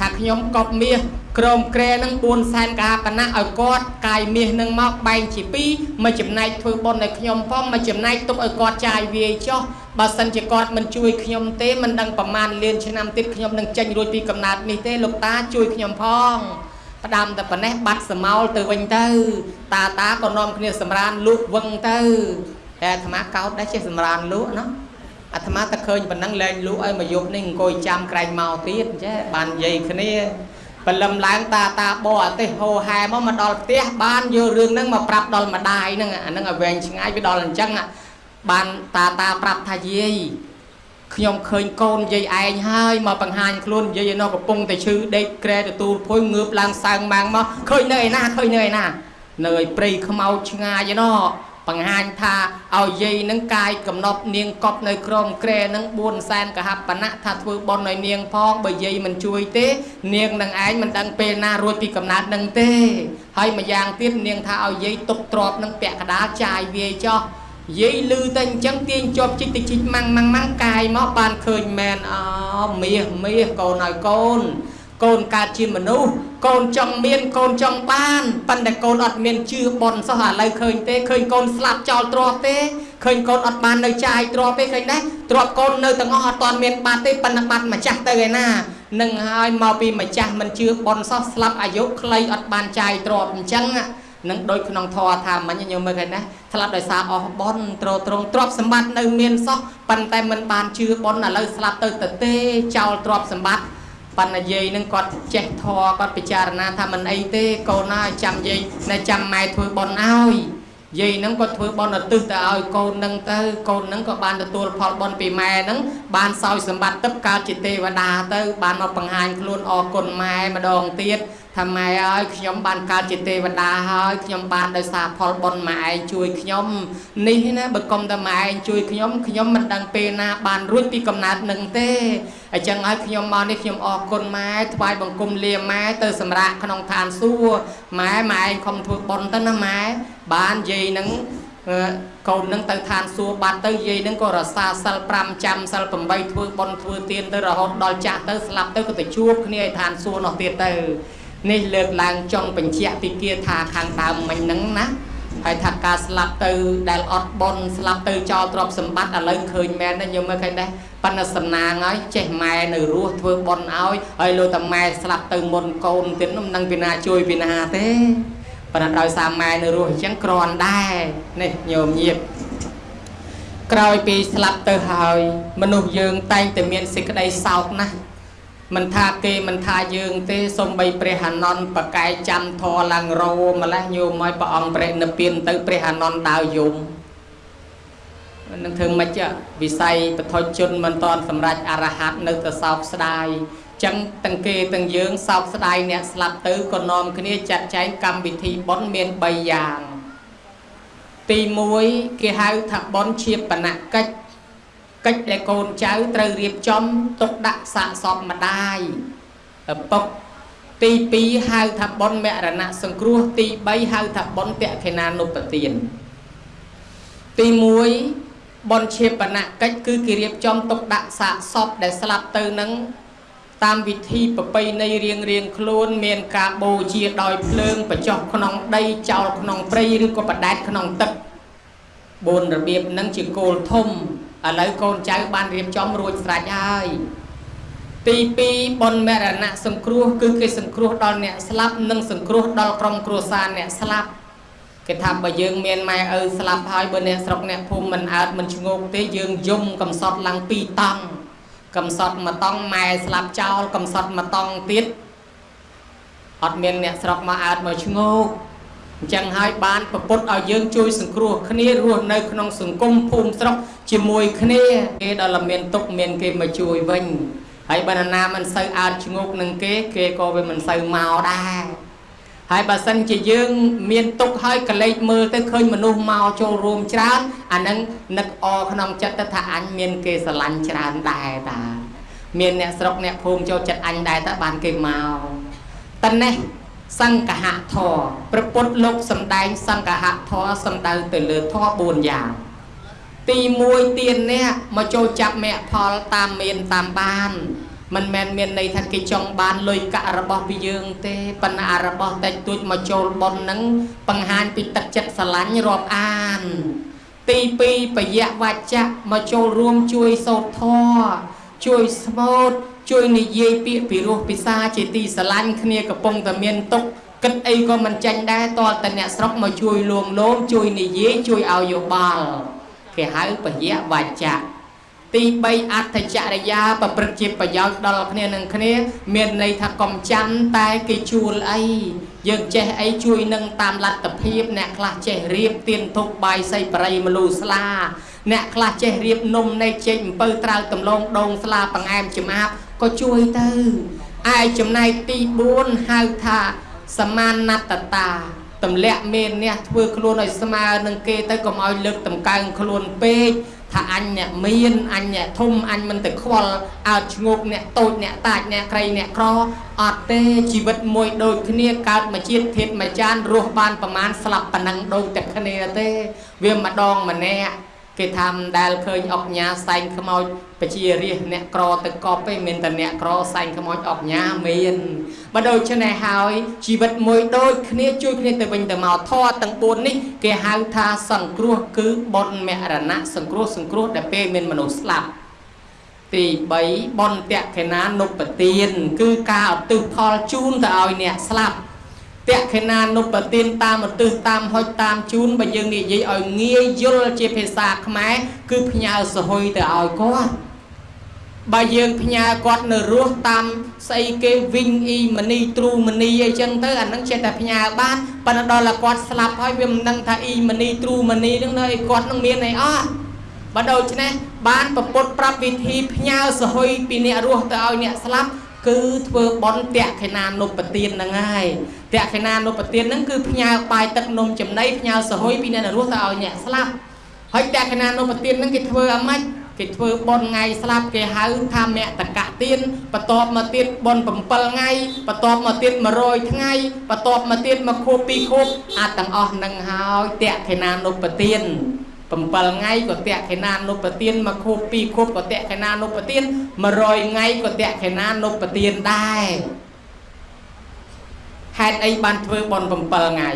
ថាខ្ញុំកប់មាសក្រមក្រែនឹង4សែនកហាបណៈឲ្យគាត់កាយមាសនឹងមកបែងជា2មួយចំណែកធ្វើបុណ្យឲ្យខ្ញុំផងមួយចំណែកទុកឲ្យគាត់ចាយវាយចុះបើសិនជាគាត់មិនជួយខ្ញុំទេមិនដឹងប្រមាណលានឆ្នាំទៀតខ្ញុំនឹងចេញរួចពីកំណើតនេះទេលោកតាជួយខ្ញុំផងផ្ដាំតែប៉ុណ្ណេះបាត់សមោលទៅវិញទៅ តាតាក៏នាំគ្នាសម្រានលក់វឹងទៅតែអាត្មាកោតដែរចេះសម្រានលក់ណា អាត្មាតែឃើញប៉ុណ្ណឹងលែងលក់ឲ្យមកយប់នេះអង្គុយចាំក្រែងមកទៀតចេះបាននិយាយគ្នាបលឹមឡើងតាតាបរអទេសហោហែមកមកដល់ផ្ទះបានយករឿងហ្នឹងមកប្រាប់ដល់ម្ដាយហ្នឹងអាហ្នឹងឲ្យវែងឆ្ងាយវាដល់អញ្ចឹងបានតាតាប្រាប់ថាយាយខ្ញុំឃើញកូនយាយឯងហើយមកបង្ហាញខ្លួនយាយនៅកំពុងតែឈឺដេកក្រែទទួលភុយងើបឡើងសើងម៉ាំងមកឃើញនៅឯណាឃើញនៅឯណានៅឯព្រៃខ្មោចឆ្ងាយឯណោះ បង្ហាញថាឲ្យយាយនឹងកាយកំណប់នាងកប់នៅក្រមក្រែនឹង4សែនកហបណៈថាធ្វើបន់ឲ្យនាងផងបើយាយមិនជួយទេ នាងនឹងឯងមិនដឹងពេលណារួចពីកំណើតនឹងទេហើយម្យ៉ាងទៀតនាងថាឲ្យយាយទុកទ្របនឹងពាក់កដាលចាយវាយចោះយាយលឺតែអញ្ចឹងទាញជាប់ជីកតិជីកម៉ាំងម៉ាំងម៉ាំងកាយមកបានឃើញមែនអមាសមាសកូនឲ្យកូន កូនកើតជាមនុស្សកូនចង់មានកូនចង់បានប៉ុន្តែកូនអត់មានជឿបនសោះឥឡូវឃើញទេឃើញកូនស្លាប់ចោលទ្រពទេឃើញកូនអត់បាននៅចាយទ្រពទេឃើញដែរទ្រពកូននៅទាំងអស់អត់ទាន់មានបាត់ទេប៉ុន្តែបាត់ម្ចាស់ទៅឯណានឹងហើយមកពីម្ចាស់មិនជឿបនសោះស្លាប់អាយុខ្លីអត់បានចាយទ្រពអញ្ចឹងនឹងដូចក្នុងធម៌ថាមិញញោមមើលឃើញណាស្លាប់ដោយសារអស់បនត្រត្រង់ទ្រព្យសម្បត្តិនៅមានសោះប៉ុន្តែមិនបានជឿបនឥឡូវស្លាប់ទៅទៅទេចោលទ្រព្យសម្បត្តិ បណ្ណយាយនឹងគាត់ចេះធរគាត់ពិចារណាថាមិនអីទេកូនហើយចាំយាយនៅចាំម៉ែធ្វើបន់ឲ្យយាយនឹងគាត់ធ្វើបន់ឧទ្ទិសទៅឲ្យកូននឹងទៅកូននឹងក៏បានទទួលផលបន់ពីម៉ែនឹងបានសោយសម្បត្តិទឹកកើតជាទេវតាទៅបានមកបង្ហាញខ្លួនអរគុណម៉ែម្ដងទៀត ថាម៉ែអើយខ្ញុំបានកើតជាទេវតាហើយខ្ញុំបានដោយសារផលបុណ្យម៉ែឯងជួយខ្ញុំនេះណាបើកុំតែម៉ែឯងជួយខ្ញុំខ្ញុំមិនដឹងពេលណាបានរួចពីកំណើតនឹងទេអញ្ចឹងហើយខ្ញុំមកនេះខ្ញុំអរគុណម៉ែថ្វាយបង្គំលាម៉ែទៅសម្រាប់ក្នុងឋានសួគ៌ម៉ែម៉ែឯងខំធ្វើបុណ្យទៅណាម៉ែបានយាយនឹងកូននឹងទៅឋានសួគ៌បាត់ទៅយាយនឹងក៏រសាសិល5ចាំសិល8ធ្វើបុណ្យធ្វើទានទៅរហូតដល់ចាស់ទៅស្លាប់ទៅក៏ទៅជួបគ្នាឯឋានសួគ៌នោះទៀតទៅ នេះលើកឡើងចង់បញ្ជាក់ពីគាថាខាងដើមមិញហ្នឹងណាហើយថាការស្លាប់ទៅដែលអត់បនស្លាប់ទៅចោលទ្រព្យសម្បត្តិឥឡូវឃើញមែនទេញោមមើលឃើញដែរប៉ុន្តែសំណាងហើយចេះម៉ែនៅរស់ធ្វើបនឲ្យហើយលោកតាម៉ែស្លាប់ទៅមុនកូនទៀតនោះមិនដឹងពីណាជួយពីណាទេប៉ុន្តែដោយសារម៉ែនៅរស់អញ្ចឹងក្រាន់ដែរនេះញោមញាតក្រោយពីស្លាប់ទៅហើយមនុស្សយើងតែងតែមានសេចក្តីសោកណាស់ មិនថាគេមិនថាយើងទេសំបីព្រះអានន្ទបកែចាំធរឡើងរោម្លេះញោមឲ្យព្រះអង្គព្រះនិព្វានទៅព្រះអានន្ទដើរយំនឹងធ្វើម៉េចវិស័យបថុជនមិនតន់សម្រេចអរហត្តនៅតែសោកស្ដាយចឹងទាំងគេទាំងយើងសោកស្ដាយអ្នកស្លាប់ទៅក៏នាំគ្នាចាត់ចែងកម្មវិធីបុណ្យមាន3យ៉ាងទី1គេហៅថាបុណ្យជាបណកិច្ច កិច្ចដែលកូនចៅត្រូវរៀបចំទុកដាក់សាកសពម្ដាយឪពុកទី2ហៅថាបុណ្យមរណៈសង្គ្រោះទី3ហៅថាបុណ្យតក្ខិណានុបទានទី1បុណ្យជាបណកិច្ចគឺគេរៀបចំទុកដាក់សាកសពដែលស្លាប់ទៅនឹងតាមវិធីប្រពៃណីរៀងរៀងខ្លួន មានការបូជាដោយភ្លើងបញ្ចុះក្នុងដីចោលក្នុងព្រៃឬក៏បដែតក្នុងទឹក4របៀបនឹងជាគោលធំ ឥឡូវកូនចៅបានរៀបចំរួចស្រេចហើយទី2បុណ្យមរណៈសង្គ្រោះគឺគេសង្គ្រោះដល់អ្នកស្លាប់និងសង្គ្រោះដល់ក្រុមគ្រួសារអ្នកស្លាប់គេថាបើយើងមានម៉ែឪស្លាប់ហើយបើអ្នកស្រុកអ្នកភូមិមិនអើតមិនឈ្ងោកទេយើងយំកំសត់ឡើង2តង់កំសត់មួយតង់ម៉ែស្លាប់ចោលកំសត់មួយតង់ទៀតអត់មានអ្នកស្រុកមកអើតមកឈ្ងោក អញ្ចឹងហើយបានប្រពុតឲ្យយើងជួយសង្គ្រោះគ្នារស់នៅក្នុងសង្គមភូមិស្រុកជាមួយគ្នាគេដល់មានទុកមានគេមកជួយវិញហើយបើណាមិនសូវអើតឈ្ងោកនឹងគេគេក៏វាមិនសូវមកដែរហើយបើសិនជាយើងមានទុកហើយកលេចមើលទៅឃើញមនុស្សមកចូលរួមច្រើនអានឹងនឹកអក្នុងចិត្តទៅថាអញមានគេស្រឡាញ់ច្រើនដែរតាមានអ្នកស្រុកអ្នកភូមិចូលចិត្តអញដែរតើបានគេមកតនេះ សង្កហធរព្រះពុទ្ធលោកសំដែងសង្កហធរសំដៅទៅលើធរ4យ៉ាងទី1ទៀននេះមកចូលចាប់មគ្គផលតាមមានតាមបានមិនមែនមានន័យថាគេចង់បានលុយកាក់របស់ពីយើងទេប៉ុន្តែរបស់តិចតួចមកចូលប៉ុនហ្នឹងបង្ហាញពីទឹកចិត្តស្រឡាញ់រាប់អាន ទី2បយៈវច្ចៈមកចូលរួមជួយសោតធរជួយស្មូត ជួយនិយាយពាក្យពីរោះពិសាជាទីស្រឡាញ់គ្នាកំពុងតែមានទុកគិតអីក៏មិនចាញ់ដែរតើតអ្នកស្រុកមកជួយលួងលោមជួយនិយាយជួយឲ្យយោបល់គេហៅពយៈវច្ចៈទី3អត្ថចរិយាប្រព្រឹត្តជាប្រយោជន៍ដល់គ្នានឹងគ្នា មានន័យថាកុំចាំតែគេជួលអីយើងចេះអីជួយនឹងតាមលទ្ធភាព អ្នកខ្លះចេះរៀបទៀនទុកបាយសីបរិយមលូស្លាអ្នកខ្លះចេះរៀបនំនៃចេកអំពៅត្រាវដំឡងដងស្លាបង្អែមចំអាប ក៏ជួយទៅឯចំណែកទី4ហៅថាសមានណតតាទម្លាក់មេអ្នកធ្វើខ្លួនឲ្យស្មើនឹងគេទៅកុំឲ្យលើកតម្កើងខ្លួនពេកថាអញអ្នកមានអញអ្នកធំអញមិនទៅខ្វល់អើតឈ្ងោកអ្នកតូចអ្នកតាចអ្នកក្រៃអ្នកក្រអត់ទេជីវិតមួយដូចគ្នាកើតមកជាតិធាតមួយចានរស់បានប្រមាណស្លាប់ប៉ុណ្ណឹងដូចតែគ្នាទេវាម្ដងម្នាក់ គេថាមិនដែលឃើញអុកញ៉ាសែងខ្មោចបជារាសអ្នកក្រទៅកប់ទេមានតែអ្នកក្រសែងខ្មោចអុកញ៉ាមានបើដូច្នេះហើយជីវិតមួយដូចគ្នាជួយគ្នាទៅវិញទៅមកធរទាំង4នេះគេហៅថាសង្គ្រោះគឺបុណ្យមរណៈសង្គ្រោះសង្គ្រោះដែលពេលមានមនុស្សស្លាប់ទី3បុណ្យតក្កិណានុបទានគឺការឧទ្ទិសផលជូនទៅឲ្យអ្នកស្លាប់ តក្ខិណានុបទានតាមឧទ្ទិសតាមហុចតាមជូនបើយើងនិយាយឲ្យងាយយល់ជាភាសាខ្មែរគឺផ្ញើសហុយទៅឲ្យគាត់បើយើងផ្ញើគាត់នៅរស់តាមស្អីគេវិញអ៊ីមនីទ្រូមនីអីចឹងទៅអានឹងចេះតែផ្ញើបានប៉ុន្តែដល់តែគាត់ស្លាប់ហើយវាមិនដឹងថាអ៊ីមនីទ្រូមនីនឹងនៅឲ្យគាត់នឹងមានអីអត់បើដូច្នេះបានប្រពុតប្រាប់វិធីផ្ញើសហុយពីអ្នករស់ទៅឲ្យអ្នកស្លាប់ គឺធ្វើបន់តក្ខិណានុបទានហ្នឹងហើយតក្ខិណានុបទានហ្នឹងគឺផ្ញើបាយទឹកនំចំណីផ្ញើសហុយពីអ្នករស់ទៅឲ្យអ្នកស្លាប់ហើយតក្ខិណានុបទានហ្នឹងគេធ្វើអាម៉េចគេធ្វើបន់ថ្ងៃស្លាប់គេហៅថាមតកៈទានបន្ទាប់មកទៀតបន់7ថ្ងៃបន្ទាប់មកទៀត100ថ្ងៃបន្ទាប់មកទៀតមកខួប2ខួបអាចទាំងអស់នឹងហើយតក្ខិណានុបទាន 7ថ្ងៃក៏តក្ខិណានុបទានមកខួប2ខួបក៏តក្ខិណានុបទាន100ថ្ងៃក៏តក្ខិណានុបទានដែរហេតុអីបានធ្វើបន់7ថ្ងៃ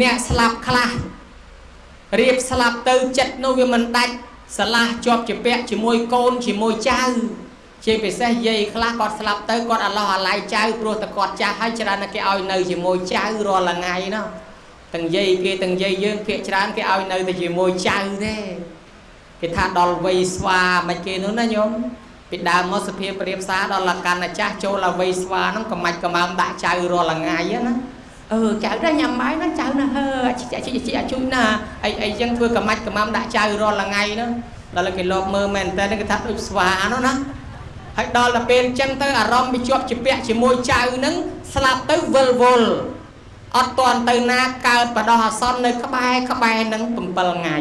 អ្នកស្លាប់ខ្លះរៀបស្លាប់ទៅចិត្តនោះវាមិនដាច់ស្រឡះជាប់ជាពាក់ជាមួយកូនជាមួយចៅជាពិសេសយាយខ្លះគាត់ស្លាប់ទៅគាត់អាឡោះអាឡៃចៅព្រោះតែគាត់ចាស់ហើយច្រើនតែគេឲ្យនៅជាមួយចៅរាល់ថ្ងៃនោះ ទាំងយាយគេទាំងយាយយើងភាកច្រើនគេឲ្យនៅតែជាមួយចៅទេគេថាដល់វ័យស្វាមិនគេនោះណាញោមពីដើមមកសភាពប្រៀបសារដល់លកាន់ចាស់ចូលដល់វ័យស្វាហ្នឹងក៏មិនកំើមដាក់ចៅរាល់ថ្ងៃណាអឺចៅណាញ៉ាំបាយណាចៅណាហើជីជីជីជួយណាអីអីចឹងធ្វើកំាច់កំាំដាក់ចៅរាល់ថ្ងៃហ្នឹងដល់គេលោកមើលមែនតើគេថាដូចស្វានោះណាហើយដល់ទៅពេលចឹងទៅអារម្មណ៍វាជាប់ជាពាក់ជាមួយចៅហ្នឹងស្លាប់ទៅវិលវល់ អត់តន់ទៅណាកើតបដោះអាសន្ននៅក្បែរក្បែរនឹង7ថ្ងៃ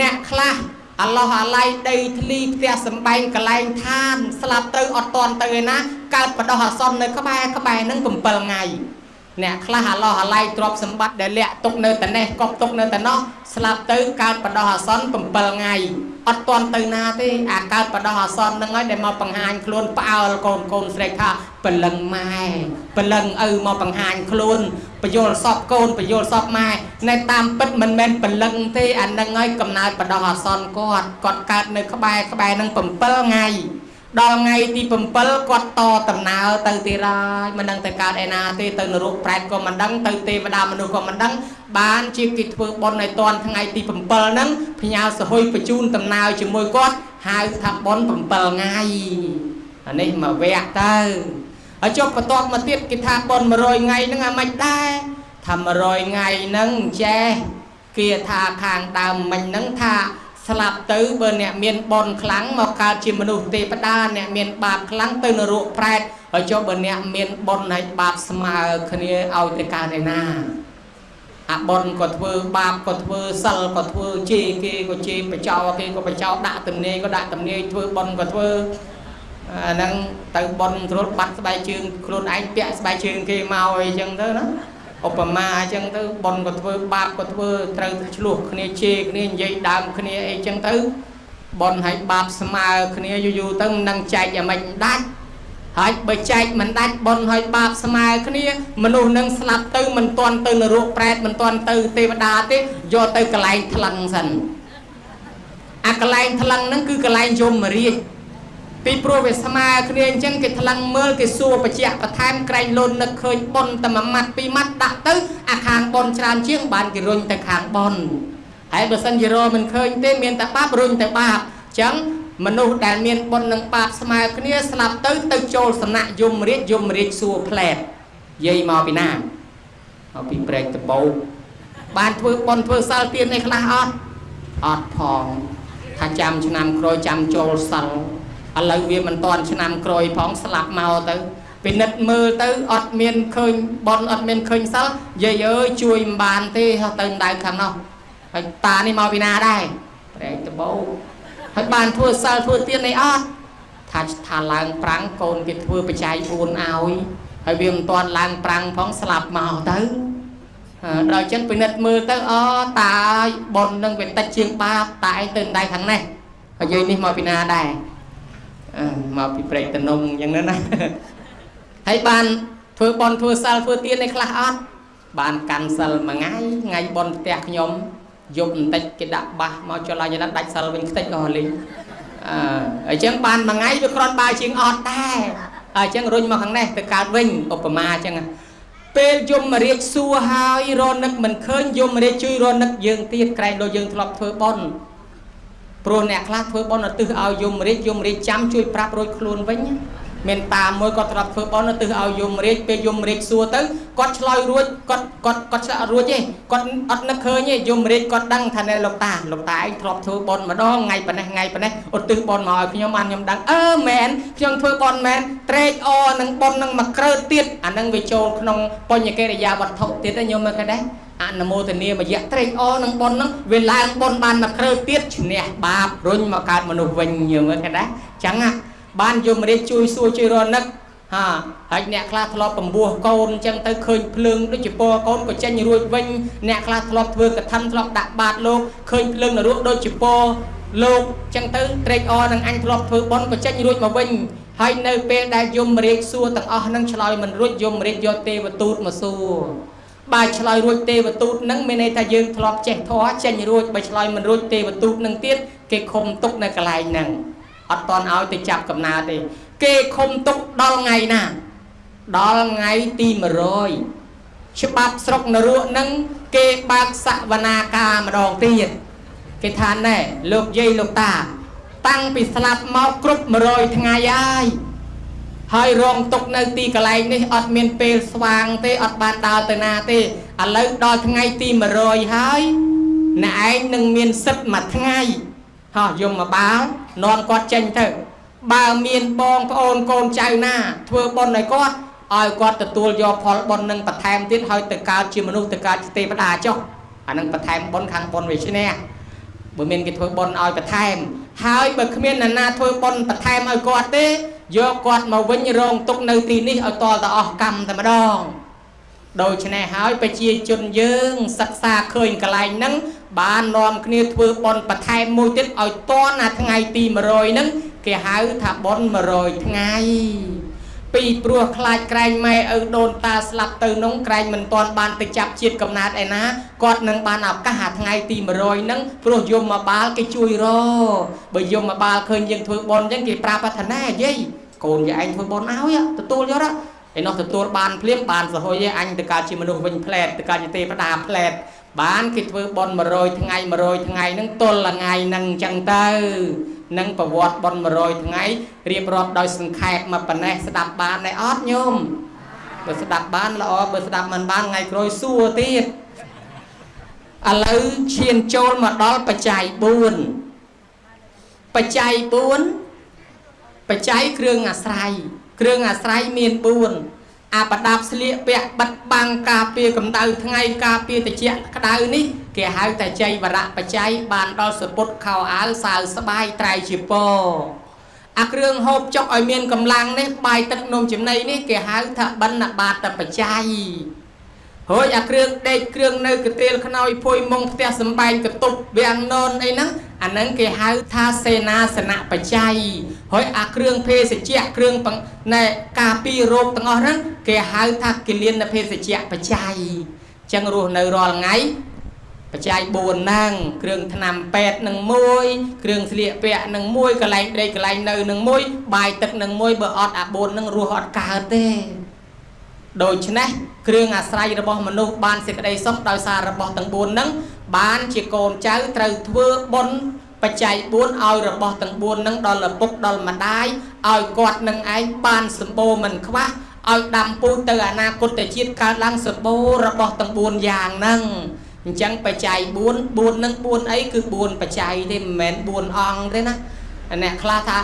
អ្នកខ្លះអឡោះអាឡៃដីធ្លីផ្ទះសំបែងកលែងឋាន ស្លាប់ទៅអត់តន់ទៅឯណាកើតបដោះអាសន្ននៅក្បែរក្បែរនឹង7ថ្ងៃអ្នកខ្លះអាឡោះអាឡៃទ្រពសម្បត្តិដែលលាក់ទុកនៅតនេះកប់ទុកនៅតនោះស្លាប់ទៅកើតបដោះអាសន្ន7ថ្ងៃ អត់តន់ទៅណាទេអាកើតបដោះអាសន្នហ្នឹងហើយដែលមកបង្ហាញខ្លួនផ្អើលកូនកូនស្រីថាព្រលឹងម៉ែព្រលឹងឪមកបង្ហាញខ្លួនបយលសពកូនបយលសពម៉ែនៅតាមពិតមិនមែនព្រលឹងទេអានឹងហើយកំណើតបដោះអាសន្នគាត់គាត់កើតនៅក្បែរក្បែរនឹង7ថ្ងៃ ដល់ថ្ងៃទី7គាត់តដំណើរទៅទីរាយមិនដឹងទៅកើតឯណាទេទៅនរកប្រែតក៏មិនដឹងទៅទេវតាមនុស្សក៏មិនដឹងបានជាគេធ្វើបុណ្យឲ្យតនថ្ងៃទី7ហ្នឹងផ្ញើសហុយបញ្ជូនដំណើរជាមួយគាត់ហៅថាបុណ្យ7ថ្ងៃអានេះមកវគ្គទៅហើយចុះបន្ទាប់មកទៀតគេថាបុណ្យ100ថ្ងៃហ្នឹងអាមិនដែរថា100ថ្ងៃហ្នឹងចេះគេថាខាងដើមមិញហ្នឹងថា ស្លាប់ទៅបើអ្នកមានបនខ្លាំងមកកើតជាមនុស្សទេវតាអ្នកមានបាបខ្លាំងទៅនរកប្រែតហើយចុះបើអ្នកមានបនហើយបាបស្មើគ្នាឲ្យទៅកើតឯណាអាបនក៏ធ្វើបាបក៏ធ្វើសិលក៏ធ្វើជេរគេក៏ជេរបចោគេក៏បចោដាក់ទំនេរក៏ដាក់ទំនេរធ្វើបនក៏ធ្វើអាហ្នឹងទៅបនគ្រុលបាត់ស្បែកជើងខ្លួនឯងពាក់ស្បែកជើងគេមកអីចឹងទៅណា ឧបមាអញ្ចឹងទៅបនក៏ធ្វើបាបក៏ធ្វើត្រូវឆ្លោះគ្នាជេរគ្នានិយាយដើមគ្នាអីចឹងទៅបនឲ្យបាបស្មើគ្នាយូរយូរទៅនឹងចែកឲ្យមិនដាច់ហើយបើចែកមិនដាច់បនឲ្យបាបស្មើគ្នាមនុស្សនឹងស្លាប់ទៅមិនទាន់ទៅនរកប្រែតមិនទាន់ទៅទេវតាទេយកទៅកន្លែងថ្លឹងសិនអាកន្លែងថ្លឹងហ្នឹងគឺកន្លែងយមរាជ ពីព្រោះវាស្មើគ្នាអញ្ចឹងគេថ្លឹងមើលគេសួរបច្ចៈបន្ថែមក្រែងលូននឹកឃើញប៉ុនតែមួយម៉ាត់ពីរម៉ាត់ដាក់ទៅអាខាងប៉ុនច្រើនជាងបានគេរុញទៅខាងប៉ុនហើយបើសិនជារមិនឃើញទេមានតែបាបរុញទៅបាបអញ្ចឹងមនុស្សដែលមានបុណ្យនិងបាបស្មើគ្នាស្លាប់ទៅទៅចូលសំណាក់យមរាជយមរាជសួរផ្លែតយាយមកពីណាមកពីព្រែកតបោបានធ្វើបុណ្យធ្វើសិលទានអីខ្លះអត់អត់ផងថាចាំឆ្នាំក្រោយចាំចូលសិល ឥឡូវវាមិនតាន់ឆ្នាំក្រោយផងស្លាប់មកទៅពិនិត្យមើលទៅអត់មានឃើញបនអត់មានឃើញសិលយាយអើយជួយមិនបានទេទៅដៅខាងនោះហើយតានេះមកពីណាដែរប្រែកដបោហើយបានធ្វើសិលធ្វើទៀនអីអត់ថាថាឡើងប្រាំងកូនគេធ្វើបច្ច័យ4ឲ្យហើយវាមិនតាន់ឡើងប្រាំងផងស្លាប់មកទៅដល់ចឹងពិនិត្យមើលទៅអូតាបននឹងវាតិចជាងបាបតាឯងទៅដៃខាងនេះហើយយាយនេះមកពីណាដែរ មកពីព្រែកតនំអញ្ចឹងណាហើយបានធ្វើបន់ធ្វើសិលធ្វើទានឯខ្លះអត់បានកាន់សិលមួយថ្ងៃថ្ងៃបន់ផ្ទះខ្ញុំយប់បន្តិចគេដាក់បាសមកចុះឡើងយ៉ាងណាដាច់សិលវិញខ្ទេចអស់លេងអឺអញ្ចឹងបានមួយថ្ងៃវាគ្រាន់បើជាងអត់ដែរអញ្ចឹងរុញមកខាងនេះទៅកើតវិញឧបមាអញ្ចឹងពេលយមរាជសួរហើយរនឹកមិនឃើញយមរាជជួយរនឹកយើងទៀតក្រែងដូចយើងធ្លាប់ធ្វើបន់ ព្រោះអ្នកខ្លះធ្វើបន់ឧទ្ទិសឲ្យយមរាជយមរាជចាំជួយប្រាប់រួចខ្លួនវិញ មានតាមួយគាត់ត្រាប់ធ្វើបន់ឧទ្ទិសឲ្យយមរាជពេលយមរាជសួរទៅគាត់ឆ្លើយរួចគាត់គាត់គាត់ឆ្លើយអត់រួចទេគាត់អត់នឹកឃើញទេយមរាជគាត់ដឹងថានៅលោកតាលោកតាឯងធ្លាប់ធ្វើបន់ម្ដងថ្ងៃប៉ុណ្ណេះថ្ងៃប៉ុណ្ណេះឧទ្ទិសបន់មកឲ្យខ្ញុំបានខ្ញុំដឹងអឺមែនខ្ញុំធ្វើបន់មែនត្រេកអរនឹងបន់នឹងមកក្រើទៀតអានឹងវាចូលក្នុងបញ្ញកិរិយាវត្ថុទៀតទេខ្ញុំមើលឃើញដែរអនុមោទនាមយៈត្រេកអរនឹងបុណ្យហ្នឹងវាឡើងបុណ្យបានមកគ្រើទៀតឈ្នះបាបរុញមកកើតមនុស្សវិញយើងមើលគេដែរចឹង បានយមរាជជួយសួរជួយរនឹកហាហើយអ្នកខ្លះធ្លាប់បំពោះកូនអញ្ចឹងទៅឃើញភ្លើងដូចជាពណ៌កូនក៏ចេញរួចវិញអ្នកខ្លះធ្លាប់ធ្វើកថាធ្លាប់ដាក់បាតលោកឃើញភ្លើងនរកដូចជាពណ៌លោកអញ្ចឹងទៅត្រេកអរនឹងអញធ្លាប់ធ្វើបន់ក៏ចេញរួចមកវិញហើយនៅពេលដែលយមរាជសួរទាំងអស់នឹងឆ្លើយមិនរួចយមរាជយកទេវទូតមកសួរបើឆ្លើយរួចទេវទូតនឹងមានន័យថាយើងធ្លាប់ចេះធម៌ចេញរួចបើឆ្លើយមិនរួចទេវទូតនឹងទៀតគេឃុំទុកនៅកន្លែងហ្នឹង អត់តន់ឲ្យទៅចាប់កំណើទេ គេឃុំទុកដល់ថ្ងៃណាដល់ថ្ងៃទី100ច្បាប់ស្រុកនរកនឹងគេបើកសវនាការម្ដងទៀតគេថាណែលោកយាយលោកតា តាំងពីស្លាប់មកគ្រប់100ថ្ងៃហើយហើយរងទុកនៅទីកន្លែងនេះអត់មានពេលស្វាងទេអត់បានដើរទៅណាទេឥឡូវដល់ថ្ងៃទី100ហើយអ្នកឯងនឹងមានសិទ្ធមួយថ្ងៃហោះយមមកបាល់ នាំគាត់ចេញទៅ បើមានបងប្អូនកូនចៅណា ធ្វើបុណ្យឲ្យគាត់ឲ្យគាត់ទទួលយកផលបុណ្យនឹងបន្ថែមទៀតហើយទៅកើតជាមនុស្សទៅកើតជាទេវតាចុះអានឹងបន្ថែមបុណ្យខាងបុណ្យវាឈ្នះបើមានគេធ្វើបុណ្យឲ្យបន្ថែម ហើយបើគ្មានអ្នកណាធ្វើបុណ្យបន្ថែមឲ្យគាត់ទេយកគាត់មកវិញរងទុកនៅទីនេះឲ្យតលតអស់កម្មតែម្ដង ដូច្នេះហើយប្រជាជនយើងសិក្សាឃើញកន្លែងហ្នឹងបាននាំគ្នាធ្វើបន់បន្ថែមមួយទៀតឲ្យតនអាថ្ងៃទី100ហ្នឹងគេហៅថាបន់100ថ្ងៃពីព្រោះខ្លាចក្រែងម៉ែឪដូនតាស្លាប់ទៅនោះក្រែងមិនទាន់បានទៅចាប់ជាតិកំណើតឯណាគាត់នឹងបានឱកាសអាថ្ងៃទី100ហ្នឹងព្រោះយមមកបាលគេជួយរបើយមមកបាលឃើញយើងធ្វើបន់អញ្ចឹងគេប្រាប់ថាណាយាយកូនយាយឯងធ្វើបន់ឲ្យទទួលយក ឯនោះទទួលបានភ្លាមបានសហុយឯអញទៅកើតជាមនុស្សវិញផ្លែតទៅកើតជាទេវតាផ្លែតបានគេធ្វើបន់100ថ្ងៃ100ថ្ងៃហ្នឹងទល់ថ្ងៃហ្នឹងអញ្ចឹងទៅនឹងប្រវត្តិបន់100ថ្ងៃរៀបរាប់ដោយសង្ខេបមកប៉ុណ្ណេះស្ដាប់បានដែរអត់ញោមបើស្ដាប់បានល្អបើស្ដាប់មិនបានថ្ងៃក្រោយសួរទៀតឥឡូវឈានចូលមកដល់បច្ច័យ4បច្ច័យ4បច្ច័យគ្រឿងអាស្រ័យ គ្រឿងអាស្រ័យមាន4អាប្រដាប់ស្លៀកពាក់បិទបាំងការពារកម្ដៅថ្ងៃការពារត្រជាក់ក្ដៅនេះគេហៅតែចៃវរៈបច្ច័យបានដល់សពុតខោអាវសាវស្បាយត្រៃជាពអាគ្រឿងហូបចុកឲ្យមានកម្លាំងនេះបាយទឹកនំចំណីនេះគេហៅថាបណ្ណបាតបច្ច័យហើយអាគ្រឿងដេកគ្រឿងនៅកទៀលខ្នើយភួយមុងផ្ទះសំបែងកតុបវាំងននអីហ្នឹងអាហ្នឹងគេហៅថាសេនាសនៈបច្ច័យ ហើយអាគ្រឿងភេសជ្ជៈគ្រឿងណែការពីរោគទាំងអស់ហ្នឹងគេហៅថាគិលានភេសជ្ជៈបច្ច័យចឹងរស់នៅរាល់ថ្ងៃបច្ច័យ4ហ្នឹងគ្រឿងថ្នាំពេទ្យនឹងមួយគ្រឿងស្លៀកពាក់នឹងមួយកន្លែងដេកកន្លែងនៅនឹងមួយបាយទឹកនឹងមួយបើអត់អា4ហ្នឹងរស់អត់កើតទេដូច្នេះគ្រឿងអាស្រ័យរបស់មនុស្សបានសេចក្តីសុខដោយសាររបស់ទាំង4ហ្នឹងបានជាកូនចៅត្រូវធ្វើបុណ្យ បច្ច័យ4ឲ្យរបស់ទាំង4ហ្នឹងដល់ឪពុកដល់ម្ដាយឲ្យគាត់នឹងឯងបានសម្បូរមិនខ្វះឲ្យដាំពូជទៅអនាគតជាតិកើតឡើងសម្បូររបស់ទាំង4យ៉ាងហ្នឹងអញ្ចឹងបច្ច័យ4 4នឹង4អីគឺ4បច្ច័យទេមិនមែន4អង្គទេណាអ្នកខ្លះថា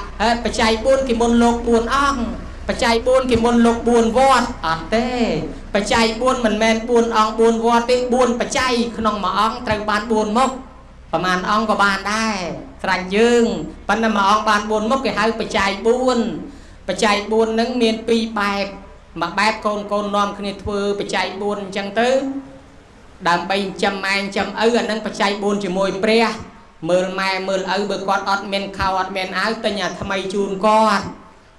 បច្ច័យ4គេមុនលោក4អង្គបច្ច័យ4គេមុនលោក4វត្តអត់ទេបច្ច័យ4មិនមែន4អង្គ4វត្តទេ4បច្ច័យក្នុងមួយអង្គត្រូវបាន4មុខ ប្រហែលអង្គក៏បានដែរស្រាច់យើងប៉ុន្តែមួយអង្គបាន4មុខគេហៅបច្ច័យ4បច្ច័យ4ហ្នឹងមាន2បែបមួយបែបកូនកូននាំគ្នាធ្វើបច្ច័យ4អញ្ចឹងទៅដើម្បីចិញ្ចឹមម៉ែចិញ្ចឹមឪអានឹងបច្ច័យ4ជាមួយព្រះមើលម៉ែមើលឪបើគាត់អត់មានខោអត់មានអាវទិញអាថ្មីជូនគាត់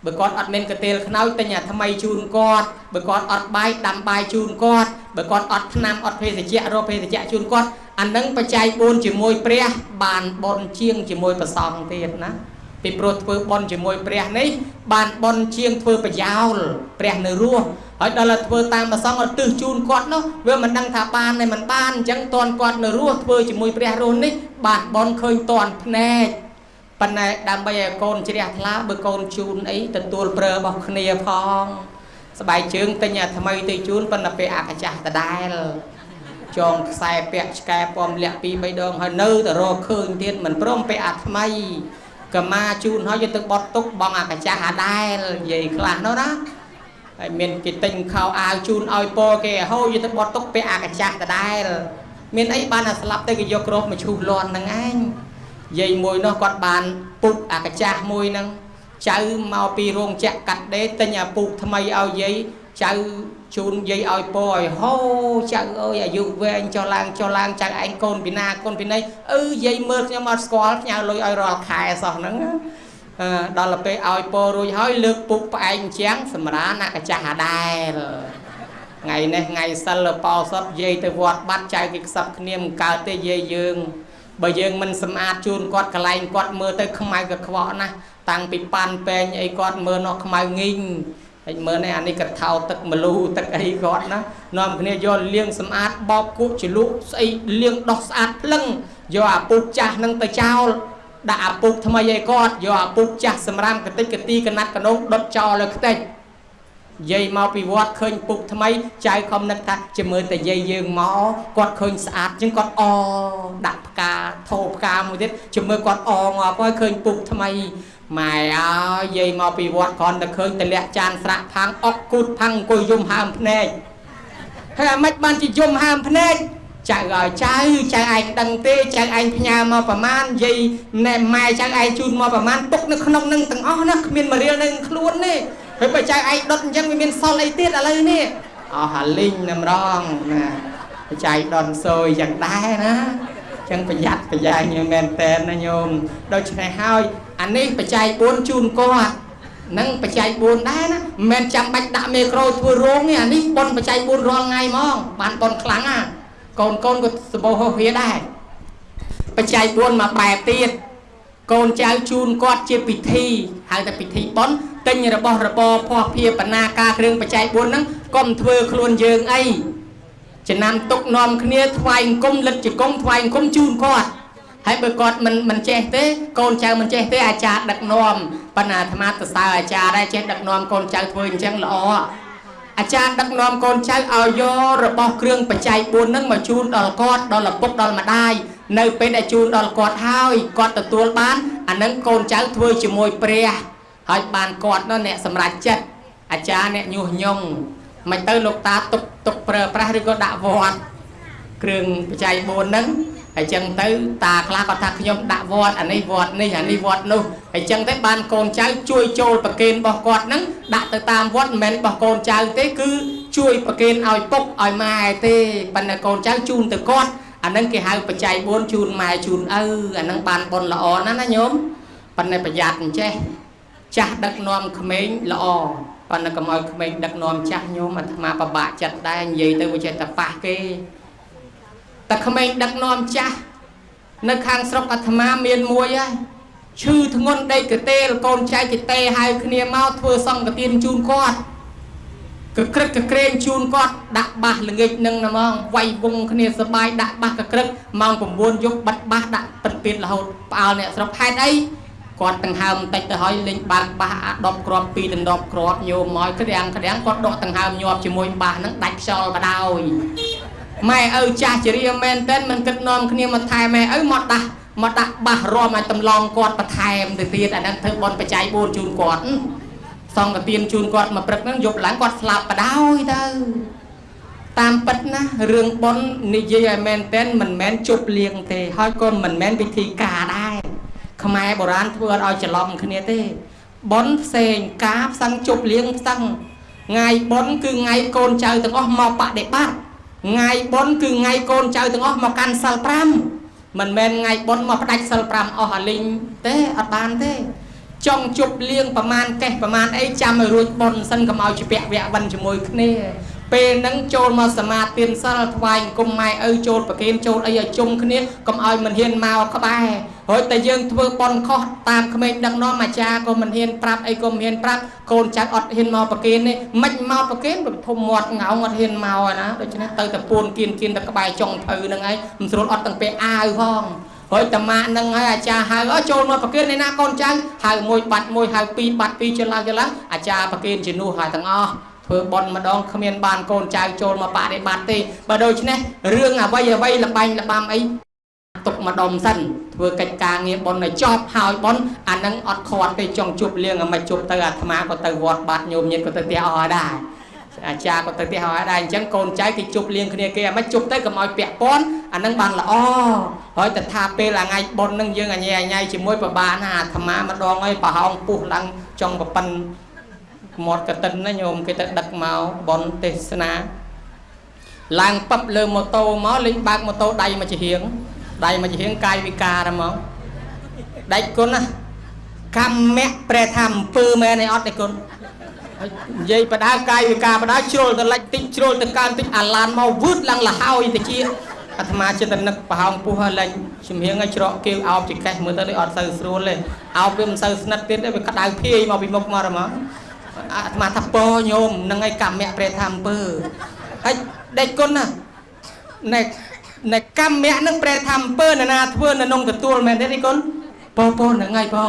បើគាត់អត់មានកទេលខ្នើយទិញអាថ្មីជូនគាត់បើគាត់អត់បាយដាំបាយជូនគាត់បើគាត់អត់ថ្នាំអត់ភេសជ្ជៈរកភេសជ្ជៈជូនគាត់ អានឹងបច្ច័យ4ជាមួយព្រះបានបនជាងជាមួយប្រសងទៀតណាពីព្រោះធ្វើបន់ជាមួយព្រះនេះបានបន់ជាងធ្វើប្រយោលព្រះនៅរស់ហើយដល់តែធ្វើតាមប្រសងឲ្យទិសជូនគាត់នោះវាមិនដឹងថាបានទេមិនបានអញ្ចឹងតនគាត់នៅរស់ធ្វើជាមួយព្រះរស់នេះបានបន់ឃើញតនភ្នែកប៉ុន្តែដើម្បីឲ្យកូនជ្រះថ្លាបើកូនជូនអីទទួលប្រើរបស់គ្នាផងស្បែកជើងទិញអាថ្មីទៅជូនប៉ុន្តែពេលអាកាចាស់ដដែល ចងខ្សែពាក់ឆ្កែពំលាក់ពីរបីដងហើយនៅតែរកឃើញទៀតមិនព្រមពេលអាថ្មីកម្មាជូនហើយយកទៅបត់ទុកបងអាកាចាស់អាដែលនិយាយខ្លះនោះណាហើយមានគេទិញខោអាវជូនឲ្យពគេហូរយកទៅបត់ទុកពាក់អាកាចាស់ដដែលមានអីបានតែស្លាប់ទៅគេយកគ្របមកឈូសលាន់ហ្នឹងឯងយាយមួយនោះគាត់បានពុកអាកាចាស់មួយហ្នឹងចៅមកពីរោងចក្រកាត់ដេរទិញអាពុកថ្មីឲ្យយាយចៅ ជូនយាយឲ្យពោឲ្យហូចៅអើយអាយុវែងចុះឡើងចុះឡើងចៅឯងកូនពីណាកូនពីណីអឺយាយមើលខ្ញុំអត់ស្គាល់ផ្ញើលុយឲ្យរាល់ខែសោះហ្នឹងអឺដល់ទៅពេលឲ្យពោរួចហើយលើកពុកផ្អែកអញ្ចឹងសម្រាណាកាចាស់អាដែលថ្ងៃនេះថ្ងៃសិលបោសុតយាយទៅវត្តបាត់ចៅគេខ្សឹបគ្នាមិនកើតទេយាយយើងបើយើងមិនសម្អាតជូនគាត់កន្លែងគាត់មើលទៅខ្មៅកខ្វក់ណាស់តាំងពីប៉ាន់ពេងអីគាត់មើលនោះខ្មៅងីង ហើយមើលនេះអានេះក៏ថោទឹកម្លូទឹកអីគាត់ណានាំគ្នាយកលាងសម្អាតបោកគក់ជ្រលក់ស្អីលាងដោះស្អាតភ្លឹងយកអាពុកចាស់នឹងទៅចោលដាក់អាពុកថ្មីឲ្យគាត់យកអាពុកចាស់សម្រាមកតិចកទីកណាត់កណុងដុតចោលលើខ្ទេចយាយមកពីវត្តឃើញពុកថ្មីចៅខំនឹកថាជាមើលតែយាយយើងមកគាត់ឃើញស្អាតចឹងគាត់អដាក់ផ្កាធោផ្កាមួយទៀតជាមើលគាត់អងាប់ហើយឃើញពុកថ្មី ម៉ែអើយយាយមកពីវត្តគ្រាន់តែឃើញតលាក់ចានស្រាក់ផាំងអុកគូតផាំងអង្គុយយំហើមភ្នែកហើយអាម៉េចបានជាយំហើមភ្នែកចៅឲ្យចៅចៅឯងដឹងទេចៅឯងផ្ញើមកប្រមាណយាយណែម៉ែចៅឯងជូនមកប្រមាណទុកនៅក្នុងនឹងទាំងអស់ណាគ្មានមរៀលនៅខ្លួនទេហើយបើចៅឯងដុតអញ្ចឹងវាមានសល់អីទៀតឥឡូវនេះអស់ហាលីងណាម្ដងណាចៅដុនសយយ៉ាងដែរណាចឹងប្រយ័ត្នប្រយែងមែនតែនណាញោមដូច្នេះហើយ អានេះបច្ច័យ4ជូនគាត់នឹងបច្ច័យ4ដែរណាមិនមែនចាំបាច់ដាក់មេក្រូធ្វើរោងទេអានេះប៉ុនបច្ច័យ4រាល់ថ្ងៃហ្មងបានប៉ុនខ្លាំងណាកូនកូនក៏សម្បូរហោះវាដែរបច្ច័យ4មកបែបទៀតកូនចៅជូនគាត់ជាពិធីហៅថាពិធីប៉ុនទិញរបស់របរភ័ព្វភាបណ្ណាការគ្រឿងបច្ច័យ4ហ្នឹងកុំធ្វើខ្លួនយើងអីចំណាំទុកនាំគ្នាថ្វាយអង្គមលិតជង្គង់ថ្វាយអង្គមជូនគាត់ ហើយបើគាត់មិនមិនចេះទេកូនចៅមិនចេះទេអាចារ្យដឹកនាំបណ្ណាអាត្មាទៅសើអាចារ្យដែរចេះដឹកនាំកូនចៅធ្វើអញ្ចឹងល្អអាចារ្យដឹកនាំកូនចៅឲ្យយករបស់គ្រឿងបច្ច័យ4ហ្នឹងមកជូនដល់គាត់ដល់ឪពុកដល់ម្ដាយនៅពេលដែលជូនដល់គាត់ហើយគាត់ទទួលបានអាហ្នឹងកូនចៅធ្វើជាមួយព្រះហើយបានគាត់នោះអ្នកសម្រេចចិត្តអាចារ្យអ្នកញុះញង់មិនទៅលោកតាទុកទុកប្រើប្រាស់ឬក៏ដាក់វត្តគ្រឿងបច្ច័យ4ហ្នឹង ហើយចឹងទៅតាខ្លះគាត់ថាខ្ញុំដាក់វត្តអានេះវត្តនេះអានេះវត្តនោះហើយចឹងទៅបានកូនចៅជួយចូលប្រគេនរបស់គាត់ហ្នឹងដាក់ទៅតាមវត្តមិនមែនរបស់កូនចៅទេគឺជួយប្រគេនឲ្យពុកឲ្យម៉ែទេប៉ុន្តែកូនចៅជូនទៅគាត់អាហ្នឹងគេហៅបច្ច័យ4ជូនម៉ែជូនឪអាហ្នឹងបានបុណ្យល្អណាស់ណាញោមប៉ុន្តែប្រយ័ត្នអញ្ចេះចាស់ដឹកនាំក្មេងល្អប៉ុន្តែកុំឲ្យក្មេងដឹកនាំចាស់ញោមអាត្មាពិបាកចិត្តដែរនិយាយទៅវាចេះតែប៉ះគេ តែក្មេងដឹកនាំចាស់នៅខាងស្រុកអាត្មាមានមួយហើយឈឺធ្ងន់ដេកកទេលកូនចៅចិតេហៅគ្នាមកធ្វើសង្កទានជូនគាត់កក្រឹកកក្រែងជូនគាត់ដាក់បាសល្ងាចនឹងណាហ្មងវាយវងគ្នាសបាយដាក់បាសកក្រឹកម៉ោង9យប់បាត់បាសដាក់ពិតទៀតរហូតផ្អើលអ្នកស្រុកហេតុអីគាត់ដង្ហើមបន្តិចទៅហើយលេងបាល់បាសអា10គ្រាប់2ដណ្ដប់គ្រាប់ញោមមកក្រាំងក្រាំងគាត់ដកដង្ហើមញាប់ជាមួយបាសហ្នឹងដាច់ខ្យល់បដោយ ម៉ែឪចាស់ជារៀមែនតែនមិនគិតនាំគ្នាមកថែម៉ែឪមកដាស់មកដាក់បាសរំឲ្យតម្លងគាត់បន្ថែមទៅទៀតអាហ្នឹងធ្វើបនបច្ច័យ4ជូនគាត់សង្កទានជូនគាត់មកព្រឹកហ្នឹងយប់ឡើងគាត់ស្លាប់បដោយទៅតាមពិតណារឿងបននិយាយឲ្យមែនតែនមិនមែនជប់លៀងទេហើយក៏មិនមែនវិធីការដែរខ្មែរបុរាណធ្វើអត់ឲ្យច្រឡំគ្នាទេបនផ្សេងការផ្សឹងជប់លៀងផ្សឹងថ្ងៃបនគឺថ្ងៃកូនចៅទាំងអស់មកបដិបត្តិ ថ្ងៃបុណ្យគឺថ្ងៃកូនចៅទាំងអស់មកកាន់សិល5មិនមែនថ្ងៃបុណ្យមកផ្ដាច់សិល5អស់អាលីងទេអត់បានទេចង់ជប់លៀងប្រមាណកេះប្រមាណអីចាំឲ្យរួចបុណ្យសិនកុំឲ្យជាពាក់វៈវិនជាមួយគ្នាពេលហ្នឹងចូលមកសមាទានសិលថ្វាយអង្គមម៉ែឪចូលប្រគេនចូលអីឲ្យជុំគ្នាកុំឲ្យមិនហ៊ានមកក្បែរ ហើយតែយើងធ្វើបន់ខុសតាមក្មេងដឹកនាំអាចារ្យក៏មិនហ៊ានប្រាប់អីក៏មិនហ៊ានប្រាប់កូនចៅអត់ហ៊ានមកប្រគេននេះមិនមកប្រគេនប្រធំមាត់ងោងអត់ហ៊ានមកណាដូច្នេះទៅតែពួនគៀនគៀនទៅក្បែរចុងភៅហ្នឹងឯងមិនស្រួលអត់ទាំងពេលអាវផងហើយតាម៉ាក់នឹងហើយអាចារ្យហៅអើចូលមកប្រគេនឯណាកូនចៅហៅមួយបាត់មួយហៅពីរបាត់ពីរចុះឡើងចុះឡើងអាចារ្យប្រគេនជានោះហើយទាំងអស់ធ្វើបន់ម្ដងគ្មានបានកូនចៅចូលមកបដិបត្តិទេបើដូច្នេះរឿងអ្វីអ្វីលបែងលបាំអី ទុកម្ដុំសិនធ្វើកិច្ចការងារបន់ឲ្យចប់ហើយបន់អានឹងអត់ខាត់ទេចង់ជប់លៀងឲ្យមិនជប់ទៅអាត្មាក៏ទៅវត្តបាត់ញោមញាតក៏ទៅផ្ទះអស់ដែរអាចារ្យក៏ទៅផ្ទះហើយដែរអញ្ចឹងកូនចៅគេជប់លៀងគ្នាគេអាមិនជប់ទៅកុំឲ្យពាក់ព័ន្ធអានឹងបានល្អហើយតែថាពេលថ្ងៃបុណ្យនឹងយើងអញ៉ៃអញ៉ៃជាមួយប្របានណាអាត្មាម្ដងហើយប្រហោងពុះឡើងចង់ប្រប៉ិនមាត់កតិនណាញោមគេទៅដឹកមកបនទេសនាឡើងពឹបលើម៉ូតូមកលេងបើកម៉ូតូដៃមកជាហៀង ដៃមកជាហៀងកាយវិការហ្មងដាច់គុណណាកម្មៈប្រែថាអំពើមែនឯអត់ទេគុណនិយាយបដាកាយវិការបដាជ្រុលទៅលិចតិចជ្រុលទៅកើនតិចអាឡានមកវឺតឡើងលហើយទៅជាអាត្មាចិត្តនឹកប្រហោងពុះហើយលេងជំហៀងឲ្យច្រកគៀវអោបចកេះមើលទៅអត់សូវស្រួលទេអោបវាមិនសូវស្និទ្ធទៀតទេវាក្តៅភាយមកពីមុខមកហ្មងអាត្មាថាពោញោមនឹងឯកម្មៈព្រះធម្មពើហើយដេចគុណណាណែ ណែកម្មៈនឹងព្រះធម្មពើណាធ្វើនៅក្នុងទទួលមែនទេគុណពោពោនឹងឯងពោ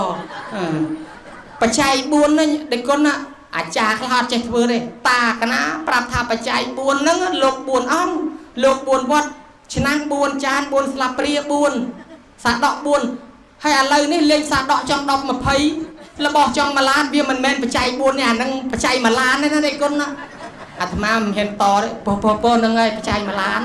បច្ច័យ4ហ្នឹងដេចគុណណាអាចារ្យខ្លះអត់ចេះធ្វើទេតាកណាប្រាប់ថាបច្ច័យ4ហ្នឹងលោក4អង្គលោក4វត្តឆ្នាំង4ចាន4ស្លាបព្រា4សាដក4ហើយឥឡូវនេះលេងសាដកចង់10 20របស់ចង់មួយឡានវាមិនមែនបច្ច័យ4នេះអាហ្នឹងបច្ច័យមួយឡានទេណាទេគុណណាអាត្មាមិនហ៊ានតទេពោះពោះពោះហ្នឹងហើយបច្ច័យមួយឡាន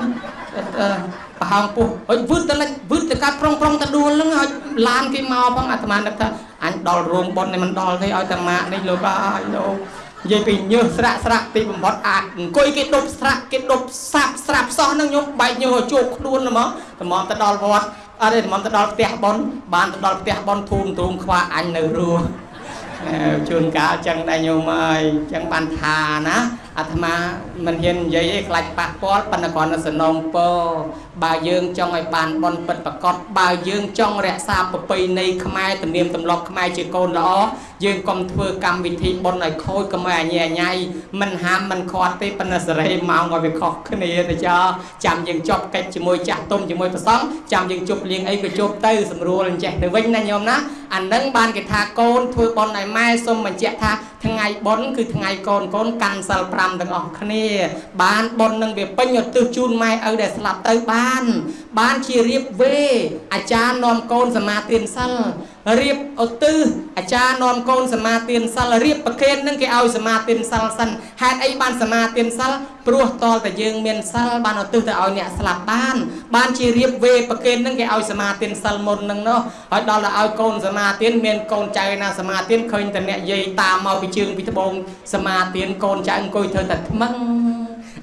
ប្រហោងពុះហើយវឹតទៅលិចវឹតទៅកាត់ប្រុងប្រុងទៅដួលហ្នឹងហើយឡានគេមកផងអាត្មានឹកថាអញដល់រោងប៉ុននេះមិនដល់ទេឲ្យតាម៉ាក់នេះលោកអាយលោកនិយាយពីញើសស្រាក់ស្រាក់ទីបំផុតអាចអង្គុយគេដប់ស្រាក់គេដប់សាប់ស្រាប់សោះហ្នឹងខ្ញុំបែកញើសឲ្យជោគខ្លួនហ្មងតម្រាំទៅដល់វត្តអត់ទេតម្រាំទៅដល់ផ្ទះប៉ុនបានទៅដល់ផ្ទះប៉ុនធូមទ្រូងខ្វះអញនៅរស់ជួនកាលចឹងដែរញោមអើយចឹងបានថាណា អាត្មាមិនហ៊ាននិយាយអីខ្លាចប៉ះពាល់ប៉ុន្តែគ្រាន់តែសនំពរបើយើងចង់ឲ្យបានបនពិតប្រកបបើយើងចង់រក្សាប្រពៃណីខ្មែរទំនៀមទម្លាប់ខ្មែរជាកូនល្អយើងកុំធ្វើកម្មវិធីបនឲ្យខូចកុំឲ្យអញអញៃមិនហាមមិនខាត់ទេប៉ុន្តែសេរីម៉ោងឲ្យវាខុសគ្នាទៅចាចាំយើងចប់កិច្ចជាមួយចាស់ទុំជាមួយប្រសង់ចាំយើងជប់លៀងអីក៏ជប់ទៅស្រួលអញ្ចេះទៅវិញណាញោមណាអានឹងបានគេថាកូនធ្វើបនឲ្យម៉ែសូមបញ្ជាក់ថាថ្ងៃបនគឺថ្ងៃកូនកូនកាន់សិល5 5ទាំងអស់គ្នា បានប៉ុននឹងវាពេញឧទ្ទិសជូនម៉ែឪដែលស្លាប់ទៅបាន បានជារៀបវេអាចារ្យនាំកូនសមាទានសិល រៀបឧទ្ទិសអាចារ្យនាំកូនសមាទានសិលរៀបប្រគេននឹងគេឲ្យសមាទានសិលសិនហេតុអីបានសមាទានសិលព្រោះតលតែយើងមានសិលបានឧទ្ទិសទៅឲ្យអ្នកស្លាប់បានបានជារៀបវេប្រគេននឹងគេឲ្យសមាទានសិលមុននឹងនោះហើយដល់ទៅឲ្យកូនសមាទានមានកូនចៅណាសមាទានឃើញតែអ្នកយាយតាមមកពីជើងពីត្បូងសមាទានកូនចៅអង្គុយធ្វើតែថ្មឹង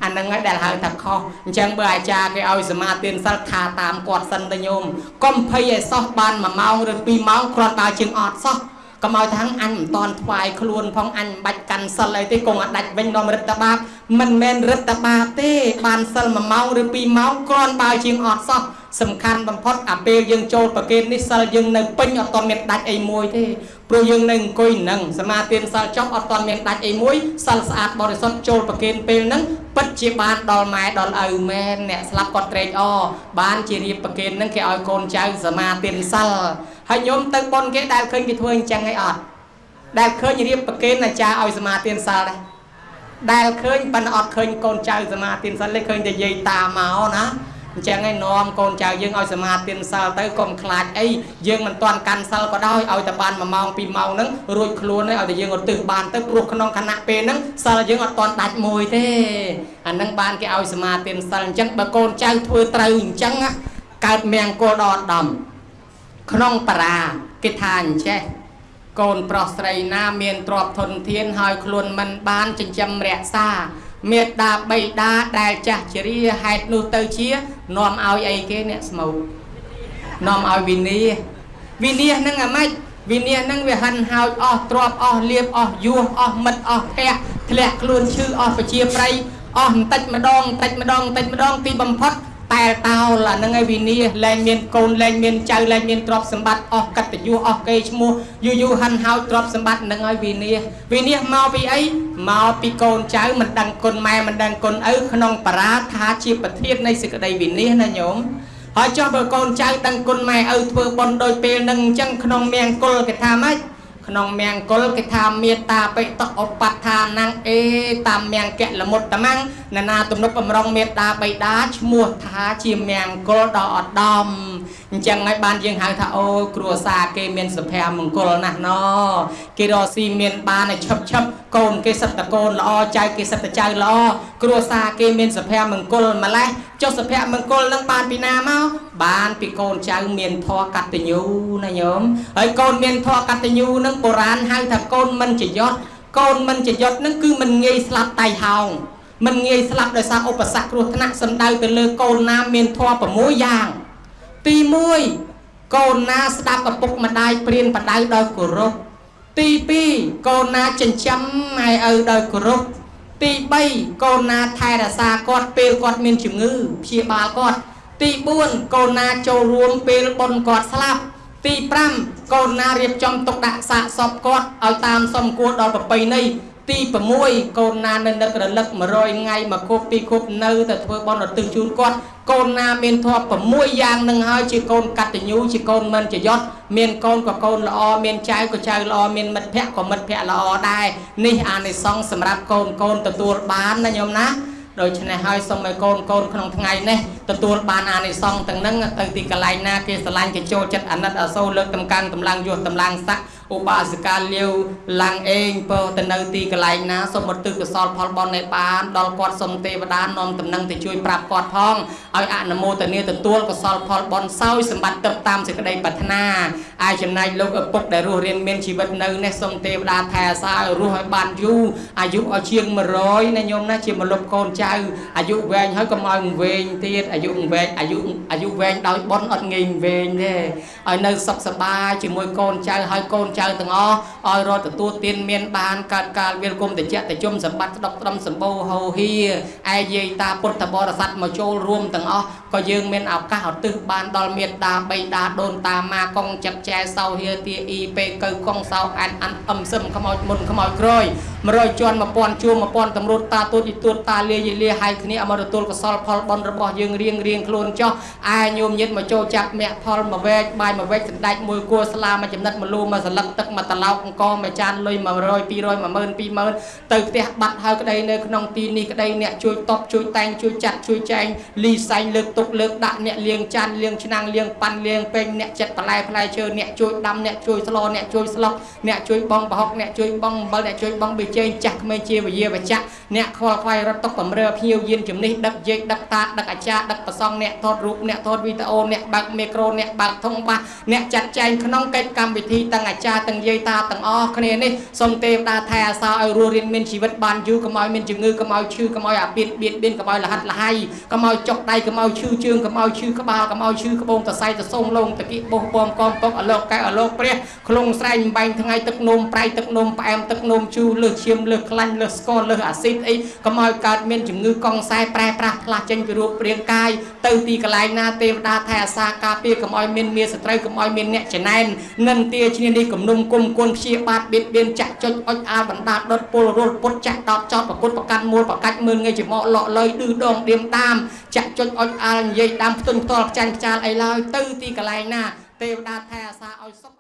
អានឹងហើយដែលហៅថាខុសអញ្ចឹងបើអាចារ្យគេឲ្យសមាទានសិលថាតាមគាត់សិនទៅញោមកុំភ័យឲ្យសោះបាន1ម៉ោងឬ2ម៉ោងគ្រាន់តែជាងអត់សោះកុំឲ្យថាអញមិនតន់ថ្វាយខ្លួនផងអញមិនបាច់កាន់សិលអីទេគង់អាចដាច់វិញនាំរិទ្ធបាបមិនមែនរិទ្ធបាបទេ បានសិល1ម៉ោងឬ2ម៉ោងគ្រាន់បើជាងអត់សោះសំខាន់បំផុតអាពេលយើងចូលប្រគេននេះសិលយើងនៅពេញអត់តមានដាច់អីមួយទេ ព្រោះយើងនៅអង្គុយនឹងសមាទានសិលចប់អត់តមានដាច់អីមួយសិលស្អាតបរិសុទ្ធចូលប្រគេនពេលហ្នឹងពិតជាបានដល់ម៉ែដល់ឪមែនអ្នកស្លាប់គាត់ត្រេកអរបានជារៀបប្រគេនហ្នឹងគេឲ្យកូនចៅសមាទានសិលហើយញោមទៅប៉ុនគេដែលឃើញគេធ្វើអញ្ចឹងអីអត់ដែលឃើញរៀបប្រគេនអាចារ្យឲ្យសមាទានសិលដែរដែលឃើញប៉ុន្តែអត់ឃើញកូនចៅសមាទានសិលទេឃើញតែយាយតាមកណា អញ្ចឹងឯងនាំកូនចៅយើងឲ្យសមាទានសិលទៅកុំខ្លាចអីយើងមិនទាន់កាន់សិលក៏ដោយឲ្យតែបាន1ម៉ោង2ម៉ោងហ្នឹងរួចខ្លួនហើយឲ្យតែយើងឧទ្ទិសបានទៅព្រោះក្នុងខណៈពេលហ្នឹងសិលយើងអត់ទាន់ដាច់មួយទេអាហ្នឹងបានគេឲ្យសមាទានសិលអញ្ចឹងបើកូនចៅធ្វើត្រូវអញ្ចឹងកើតមង្គលដល់ដំក្នុងបារាគេថាអញ្ចេះកូនប្រុសស្រីណាមានទ្រព្យធនធានហើយខ្លួនមិនបានចិញ្ចឹមរក្សា មេត្តាបៃតាដែលចាស់ជរាហេតុនោះទៅជានាំឲ្យអីគេអ្នកស្មោកនាំឲ្យវិនាវិនាហ្នឹងអាម៉េចវិនាហ្នឹងវាហិនហោចអស់ទ្របអស់លៀបអស់យោះអស់មិត្តអស់ភ័ក្រធ្លាក់ខ្លួនឈឺអស់ប្រជាប្រិយអស់បន្តិចម្ដងបន្តិចម្ដងបន្តិចម្ដងទីបំផុត តែតោលអាហ្នឹងឯងវិនាលែងមានកូនលែងមានចៅលែងមានទ្រព្យសម្បត្តិអស់កតញ្ញូអស់កេរ្តិ៍ឈ្មោះយូរយូរហាន់ហោចទ្រព្យសម្បត្តិហ្នឹងឲ្យវិនាវិនាមកពីអីមកពីកូនចៅមិនដឹងគុណម៉ែមិនដឹងគុណឪក្នុងបារាថាជាប្រធាននៃសេចក្តីវិនាណាញោមហើយចុះបើកូនចៅដឹងគុណម៉ែឪធ្វើបុណ្យដូចពេលហ្នឹងអញ្ចឹងក្នុងមង្គលគេថាម៉េចក្នុងមង្គលគេថាមេត្តាបិតឧបដ្ឋានងអេតាមមង្គលមុតតមੰ ណណាទំនុកបំរុងមេត្តាបិតាឈ្មោះថាជាមង្គលដ៏ឧត្តមអញ្ចឹងហើយបានយើងហៅថាអូគ្រួសារគេមានសុភមង្គលណាស់ណគេរកស៊ីមានបានឲ្យឈប់ឈប់កូនគេសិតតកូនល្អចៅគេសិតតចៅល្អគ្រួសារគេមានសុភមង្គលម្លេះចុះសុភមង្គលនឹងបានពីណាមកបានពីកូនចៅមានធម៌កតញ្ញូណាញោមហើយកូនមានធម៌កតញ្ញូនឹងបុរាណហៅថាកូនមិនចយត់កូនមិនចយត់នឹងគឺមិនងាយស្លាប់តៃហោង មិនងាយស្លាប់ដោយសារឧបសគ្គគ្រោះថ្នាក់សំដៅទៅលើកូនណាមានធម៌6យ៉ាង ទី1កូនណាស្ដាប់ឪពុកម្ដាយព្រៀនបដៅដោយគោរពទី2កូនណាចិញ្ចឹមម៉ែឪដោយគោរពទី3កូនណាថែរក្សាគាត់ពេលគាត់មានជំងឺព្យាបាលគាត់ទី4កូនណាចូលរួមពេលបុណ្យគាត់ស្លាប់ទី5កូនណារៀបចំទុកដាក់សាកសពគាត់ឲ្យតាមសមគួរដល់ប្រពៃណី ទី6កូនណានៅនឹករលឹក100ថ្ងៃមកគប់ពីគប់នៅតែធ្វើបន់រទឹះជូនគាត់កូនណាមានធម៌6យ៉ាងនឹងហើយជាកូនកតញ្ញូជាកូនមិនចយត់មានកូនក៏កូនល្អមានចៅក៏ចៅល្អមានមិត្តភ័ក្តិក៏មិត្តភ័ក្តិល្អដែរនេះអានិសង្សសម្រាប់កូនកូនទទួលបានណាញោមណាដូច្នេះហើយសូមឲ្យកូនកូនក្នុងថ្ងៃនេះទទួលបានអានិសង្សទាំងនឹងទៅទីកន្លែងណាគេស្រឡាញ់គេចូលចិត្តអាណិតអាសូរលើកតម្កើងតម្លើងយោះតម្លើងស័ក្តិ ឧបាសិកាលាវឡាំងអេងពោទៅនៅទីកន្លែងណាសូមឧទ្ទិសកុសលផលបុណ្យឲ្យបានដល់គាត់សូមទេវតានាំតំណែងទៅជួយប្រាប់គាត់ផងឲ្យអនុមោទនាទទួលកុសលផលបុណ្យសោយសម្បត្តិទៅតាមសេចក្តីប្រាថ្នាអាយចំណែកលោកឪពុកដែលរស់រៀនមានជីវិតនៅនេះសូមទេវតាថែអាសាឲ្យរស់ឲ្យបានយូរអាយុឲ្យជាង100ណាញោមណាជាមលុបកូនចៅអាយុវែងហើយកុំឲ្យវែងទៀតអាយុវែងអាយុអាយុវែងដោយបុណ្យអត់ងាយវែងទេឲ្យនៅសុខសប្បាយជាមួយកូនចៅហើយកូនចៅទាំងអស់ឲ្យរត់ទទួលទានមានបានកើតកាលវាលគុំតិចតិជុំសម្បត្តិស្ដុកត្រឹមសម្បូរហោហៀឯយាយតាពុទ្ធបរិស័ទមកចូលរួមទាំងអស់ ក៏យើងមានឱកាសឧទ្ទិសបានដល់មេត្តាបៃតាដូនតាម៉ាកងចិត្តចែសោហៀទាអ៊ីពេកៅកងសោអានអានអឹមសឹមខ្មោចមុនខ្មោចក្រោយ100ជាន់1000ជួរ1000តម្រួតតាទូតទីទួតតាលាយាជាលាហៅគ្នាឲ្យមកទទួលកុសលផលបុណ្យរបស់យើងរៀងរៀងខ្លួនចុះអាយញោមញាតមកចូលចាប់មគ្គផលមួយវែកបាយមួយវែកសណ្ដែកមួយគួរស្លាមួយចំណិតមួយលូមួយសន្លឹកទឹកមួយត្រឡោកអង្គមួយចានលុយ100 200 10000 20000ទៅផ្ទះបាត់ហើយក្តីនៅក្នុងទីនេះក្តីអ្នកជួយតបជួយតែងជួយចាត់ជួយចែងលីសែងលើកទុកលើកដាក់អ្នកលៀងចានលៀងឆ្នាំងលៀងប៉ាន់លៀងពេញអ្នកចិត្តបន្លែផ្លែឈើអ្នកជួយដាំអ្នកជួយស្លអ្នកជួយស្លុកអ្នកជួយបងប្រហុកអ្នកជួយបងអំបិលអ្នកជួយបងប៊ីចេងចាស់ក្មេងជាវិយាបច្ចៈអ្នកខ្វល់ខ្វាយរត់តុកបំរើភ្ញៀវយានជំនិះដឹកយេកដឹកតាដឹកអាចារ្យដឹកប្រសងអ្នកថតរូបអ្នកថតវីដេអូអ្នកបើកមីក្រូអ្នកបើកធុងបាសអ្នកចាត់ចែងក្នុងកិច្ចកម្មវិធីទាំងអាចារ្យទាំងយាយតាទាំងអស់គ្នានេះសូមទេវតាថែអាសាឲ្យរស់រៀនមានជីវិតបានយូរកុំឲ្យមានជំងឺកុំឲ្យឈឺកុំឲ្យអាពាតបៀតបៀនកុំឲ្យលហិតលហៃកុំឲ្យចុកដៃកុំឲ្យឈឺជើងកុំឲ្យឈឺក្បាលកុំឲ្យឈឺក្បូងតសៃតសូងលងតគិបោះពំកំពុកអលោកកែអលោកព្រះខ្លងស្រែងបំបែងថ្ងៃទឹកនោមប្រៃទឹកនោមផ្អែមទឹកនោមជូរលើសឈាមលើសខ្លាញ់លើសស្ករលើសអាស៊ីតអីកុំឲ្យកើតមានជំងឺកង់ខ្សែប្រែប្រាស់ផ្លាស់ចេញពីរូបរាងកាយទៅទីកន្លែងណាទេវតាថែអាសាការពារកុំឲ្យមានមានសត្រូវកុំឲ្យមានអ្នកចំណែននិន្ទាឈ្នានេះគំនុំគុំគុណព្យាបាទបៀតបៀនចាក់ចុចអុចអាលបណ្ដាដុតពលរលពុតចាក់ដតចោតប្រគុតប្រកាន់មូលប្រកាច់មើលងាយជាមកលក់លុយឌឺដងឌៀមតាមចាក់ចុចអុចអាលនិយាយដាំផ្ទុនផ្ទាល់ខ្ចាញ់ខ្ចាលអីឡើយទៅទីកន្លែងណាទេវតាថែអាសាឲ្យសុខ